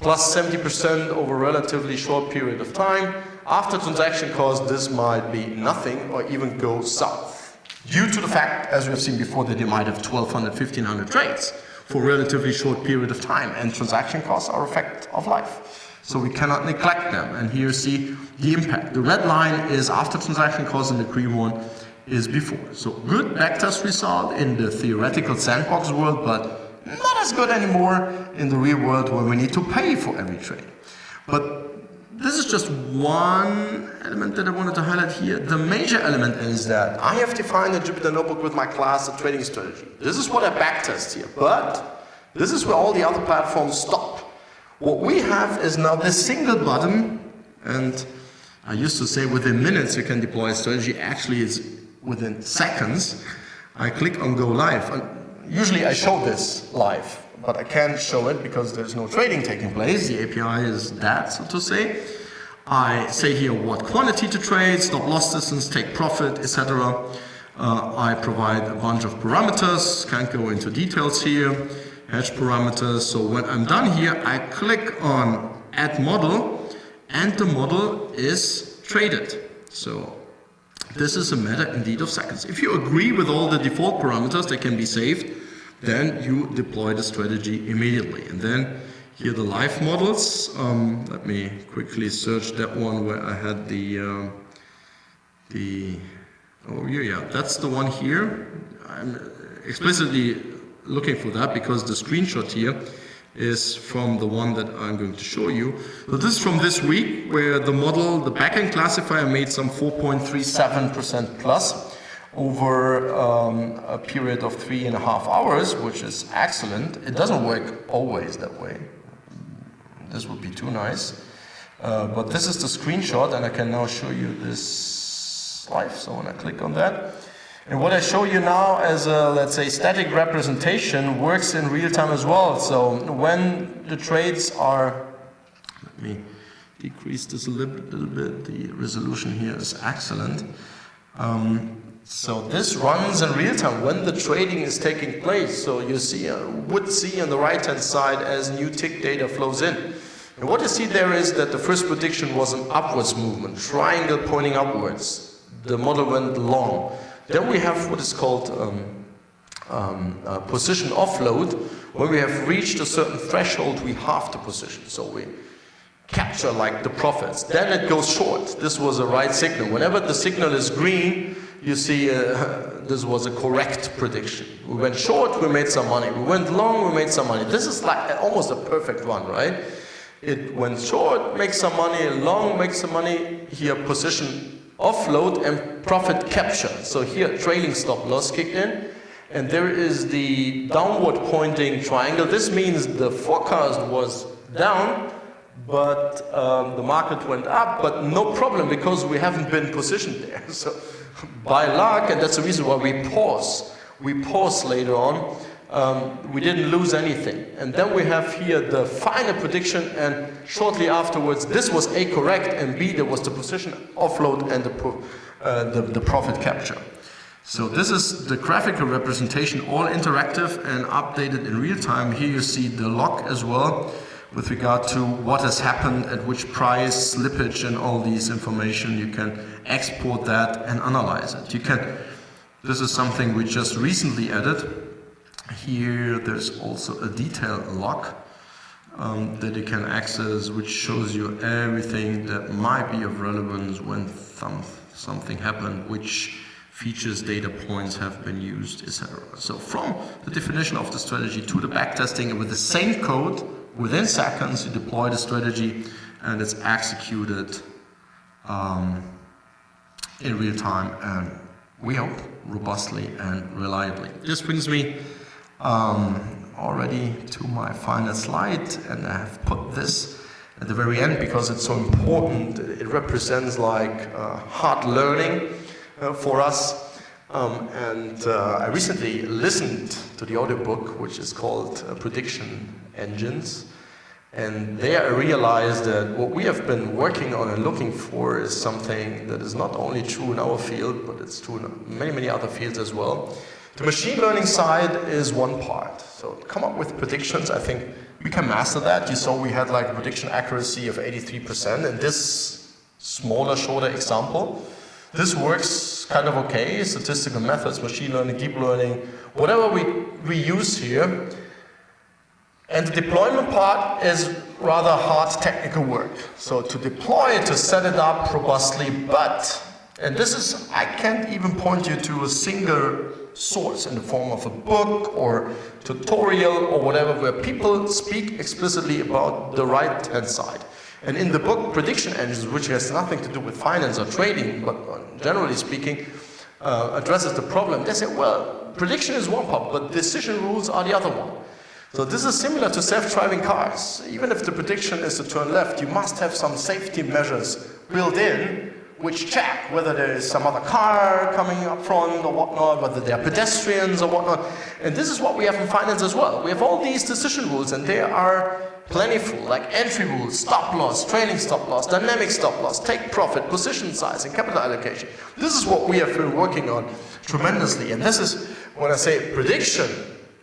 plus 70% over a relatively short period of time, after transaction cost, this might be nothing or even go south. Due to the fact, as we have seen before, that you might have 1200, 1500 trades for a relatively short period of time, and transaction costs are a fact of life. So we cannot neglect them. And here you see the impact. The red line is after transaction costs and the green one is before. So good backtest result in the theoretical sandbox world, but not as good anymore in the real world where we need to pay for every trade. But this is just one element that I wanted to highlight here. The major element is that I have defined a Jupyter Notebook with my class a trading strategy. This is what I backtest here, but this is where all the other platforms stop. What we have is now this single button, and I used to say within minutes you can deploy a strategy, actually it's within seconds. I click on go live. Usually I show this live, but I can't show it because there's no trading taking place. The API is dead, so to say. I say here what quantity to trade, stop loss distance, take profit, etc. Uh, I provide a bunch of parameters, can't go into details here hedge parameters. So when I'm done here, I click on add model and the model is traded. So this is a matter indeed of seconds. If you agree with all the default parameters they can be saved, then you deploy the strategy immediately. And then here the live models. Um, let me quickly search that one where I had the, uh, the, oh yeah, yeah, that's the one here. I'm explicitly looking for that because the screenshot here is from the one that I'm going to show you. So this is from this week where the model, the bagging classifier made some 4.37% plus over um, a period of three and a half hours, which is excellent. It doesn't work always that way. This would be too nice. Uh, but this is the screenshot and I can now show you this live. So when I click on that, and what I show you now as a, let's say, static representation works in real time as well. So when the trades are, let me decrease this a little, bit, the resolution here is excellent. Um, so this runs in real time when the trading is taking place. So you see, uh, would see on the right hand side as new tick data flows in. And what you see there is that the first prediction was an upwards movement, triangle pointing upwards. The model went long. Then we have what is called um, um, uh, position offload. When we have reached a certain threshold, we halve the position. So we capture like the profits. Then it goes short. This was a right signal. Whenever the signal is green, you see uh, this was a correct prediction. We went short, we made some money. We went long, we made some money. This is like almost a perfect one, right? It went short, makes some money, long, makes some money. Here, position offload and profit capture. So here trailing stop loss kicked in and there is the downward pointing triangle. This means the forecast was down but um, the market went up, but no problem because we haven't been positioned there. So by luck, and that's the reason why we pause. We pause later on um, we didn't lose anything. And then we have here the final prediction and shortly afterwards this was A correct and B there was the position offload and the, uh, the, the profit capture. So this is the graphical representation, all interactive and updated in real time. Here you see the log as well with regard to what has happened, at which price, slippage and all these information. You can export that and analyze it. You can, this is something we just recently added here there's also a detail log um, that you can access which shows you everything that might be of relevance when some, something happened, which features, data points have been used, etc. So from the definition of the strategy to the backtesting with the same code, within seconds you deploy the strategy and it's executed um, in real time and we hope, robustly and reliably. This brings me um, already to my final slide, and I have put this at the very end because it's so important. It represents like uh, hard learning uh, for us. Um, and uh, I recently listened to the audiobook, which is called uh, Prediction Engines. And there I realized that what we have been working on and looking for is something that is not only true in our field, but it's true in many, many other fields as well. The machine learning side is one part. So come up with predictions, I think we can master that. You saw we had like a prediction accuracy of 83% in this smaller, shorter example. This works kind of okay, statistical methods, machine learning, deep learning, whatever we, we use here, and the deployment part is rather hard technical work. So to deploy it, to set it up robustly, but, and this is, I can't even point you to a single source in the form of a book or tutorial or whatever, where people speak explicitly about the right hand side. And in the book, Prediction Engines, which has nothing to do with finance or trading, but generally speaking, uh, addresses the problem, they say, well, prediction is one part, but decision rules are the other one. So this is similar to self-driving cars. Even if the prediction is to turn left, you must have some safety measures built in which check whether there is some other car coming up front or whatnot, whether there are pedestrians or whatnot. And this is what we have in finance as well. We have all these decision rules and they are plentiful, like entry rules, stop loss, trailing stop loss, dynamic stop loss, take profit, position size, and capital allocation. This is what we have been working on tremendously. And this is, when I say prediction,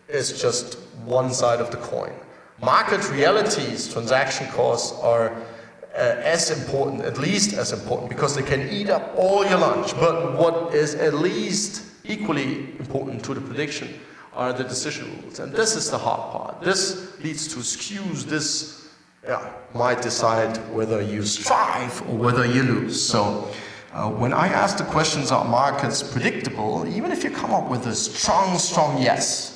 is just one side of the coin. Market realities, transaction costs are uh, as important, at least as important, because they can eat up all your lunch. But what is at least equally important to the prediction are the decision rules. And this is the hard part. This leads to skews. This yeah, might decide whether you strive or whether you lose. So uh, when I ask the questions, are markets predictable? Even if you come up with a strong, strong yes,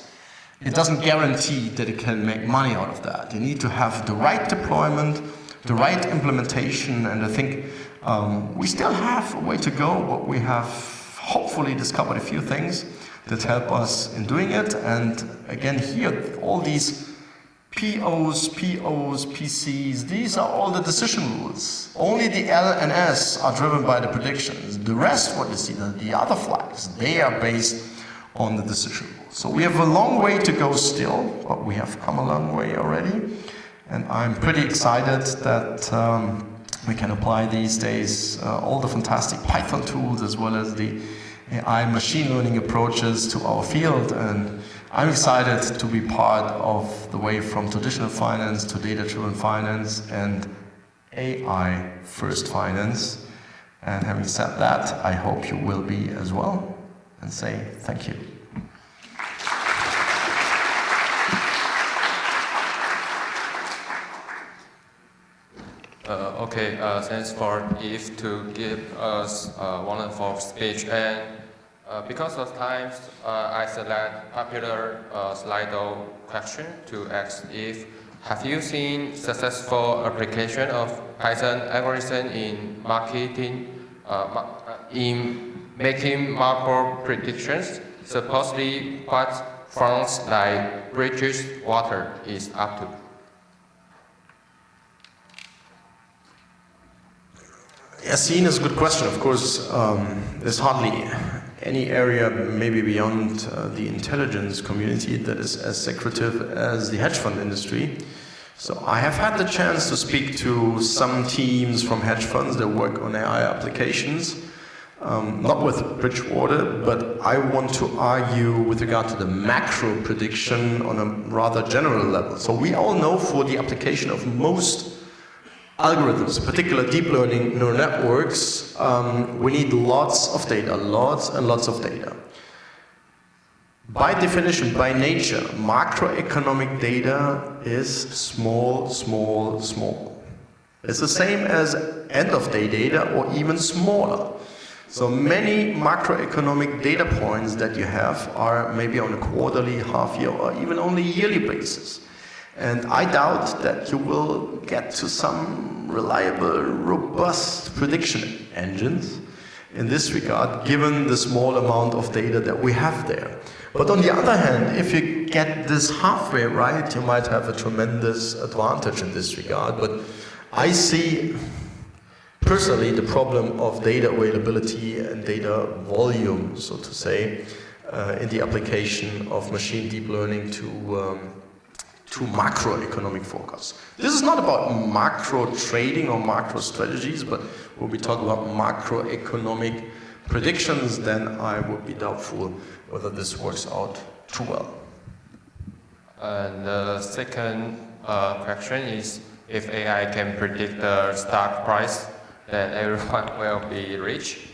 it doesn't guarantee that it can make money out of that. You need to have the right deployment, the right implementation, and I think um, we still have a way to go, but we have hopefully discovered a few things that help us in doing it. And again, here, all these POs, POs, PCs, these are all the decision rules. Only the L and S are driven by the predictions. The rest, what you see, the, the other flags, they are based on the decision So we have a long way to go still, but we have come a long way already. And I'm pretty excited that um, we can apply these days uh, all the fantastic Python tools as well as the AI machine learning approaches to our field. And I'm excited to be part of the way from traditional finance to data-driven finance and AI first finance. And having said that, I hope you will be as well and say thank you. Uh, okay, uh, thanks for Yves to give us uh, wonderful speech. And uh, because of time, uh, I select popular uh, Slido question to ask Yves. Have you seen successful application of Python algorithm in marketing, in making macro predictions, supposedly what funds like British Water is up to. Yassine is a good question. Of course, um, there's hardly any area, maybe beyond uh, the intelligence community, that is as secretive as the hedge fund industry. So I have had the chance to speak to some teams from hedge funds that work on AI applications um, not with Bridgewater, but I want to argue with regard to the macro prediction on a rather general level. So we all know for the application of most algorithms, particular deep learning neural networks, um, we need lots of data, lots and lots of data. By definition, by nature, macroeconomic data is small, small, small. It's the same as end of day data or even smaller. So many macroeconomic data points that you have are maybe on a quarterly, half year, or even only yearly basis. And I doubt that you will get to some reliable, robust prediction engines. in this regard, given the small amount of data that we have there. But on the other hand, if you get this halfway right, you might have a tremendous advantage in this regard. But I see personally the problem of data availability and data volume, so to say, uh, in the application of machine deep learning to um, to macroeconomic forecasts. This is not about macro trading or macro strategies, but when we talk about macroeconomic predictions, then I would be doubtful whether this works out too well. And the second uh, question is, if AI can predict the stock price, then everyone will be rich?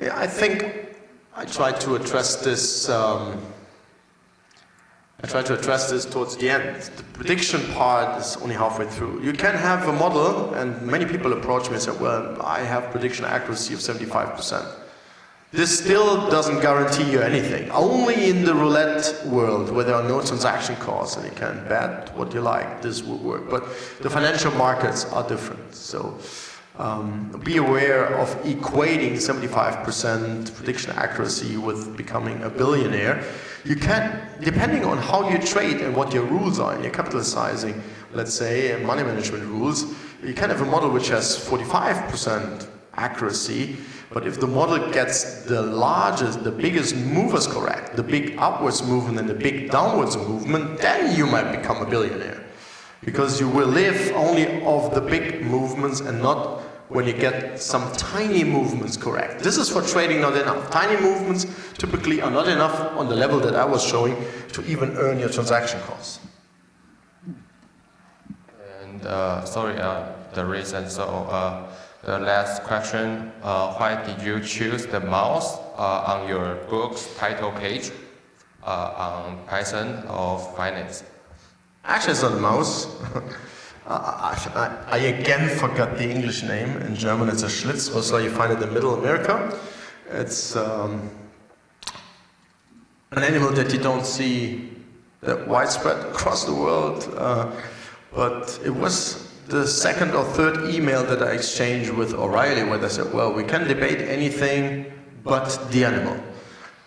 Yeah, I think I tried to address this um, I try to address this towards the end. The prediction part is only halfway through. You can have a model, and many people approach me and say, well, I have prediction accuracy of 75%. This still doesn't guarantee you anything. Only in the roulette world, where there are no transaction costs and you can bet what you like, this will work. But the financial markets are different. So um, be aware of equating 75% prediction accuracy with becoming a billionaire. You can, depending on how you trade and what your rules are, and your capitalizing, let's say, money management rules, you can have a model which has 45% accuracy, but if the model gets the largest, the biggest movers correct, the big upwards movement and the big downwards movement, then you might become a billionaire. Because you will live only of the big movements and not when you get some tiny movements correct. This is for trading not enough. Tiny movements typically are not enough on the level that I was showing to even earn your transaction costs. And uh, sorry, uh, the reason. So uh, the last question, uh, why did you choose the mouse uh, on your book's title page uh, on Python of finance? Actually, it's not mouse. I, I, again forgot the English name. In German, it's a Schlitz, so you find it in Middle America. It's um, an animal that you don't see that widespread across the world. Uh, but it was the second or third email that I exchanged with O'Reilly where they said, well, we can debate anything but the animal.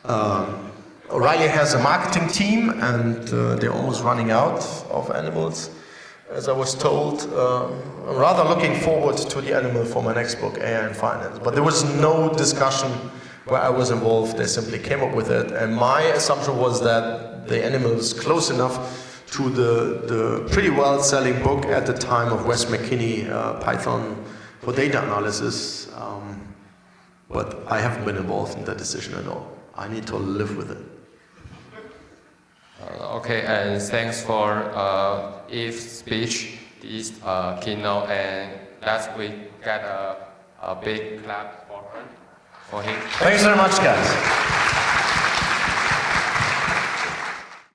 Um, O'Reilly has a marketing team and uh, they're almost running out of animals as I was told, uh, I'm rather looking forward to the animal for my next book, AI and Finance. But there was no discussion where I was involved. They simply came up with it. And my assumption was that the animal is close enough to the, the pretty well selling book at the time of Wes McKinney, uh, Python for data analysis. Um, but I haven't been involved in that decision at all. I need to live with it. Uh, okay, and thanks for uh, Yves's speech, this uh, keynote, and that we get a, a big clap for, her, for him. Thanks very much, guys.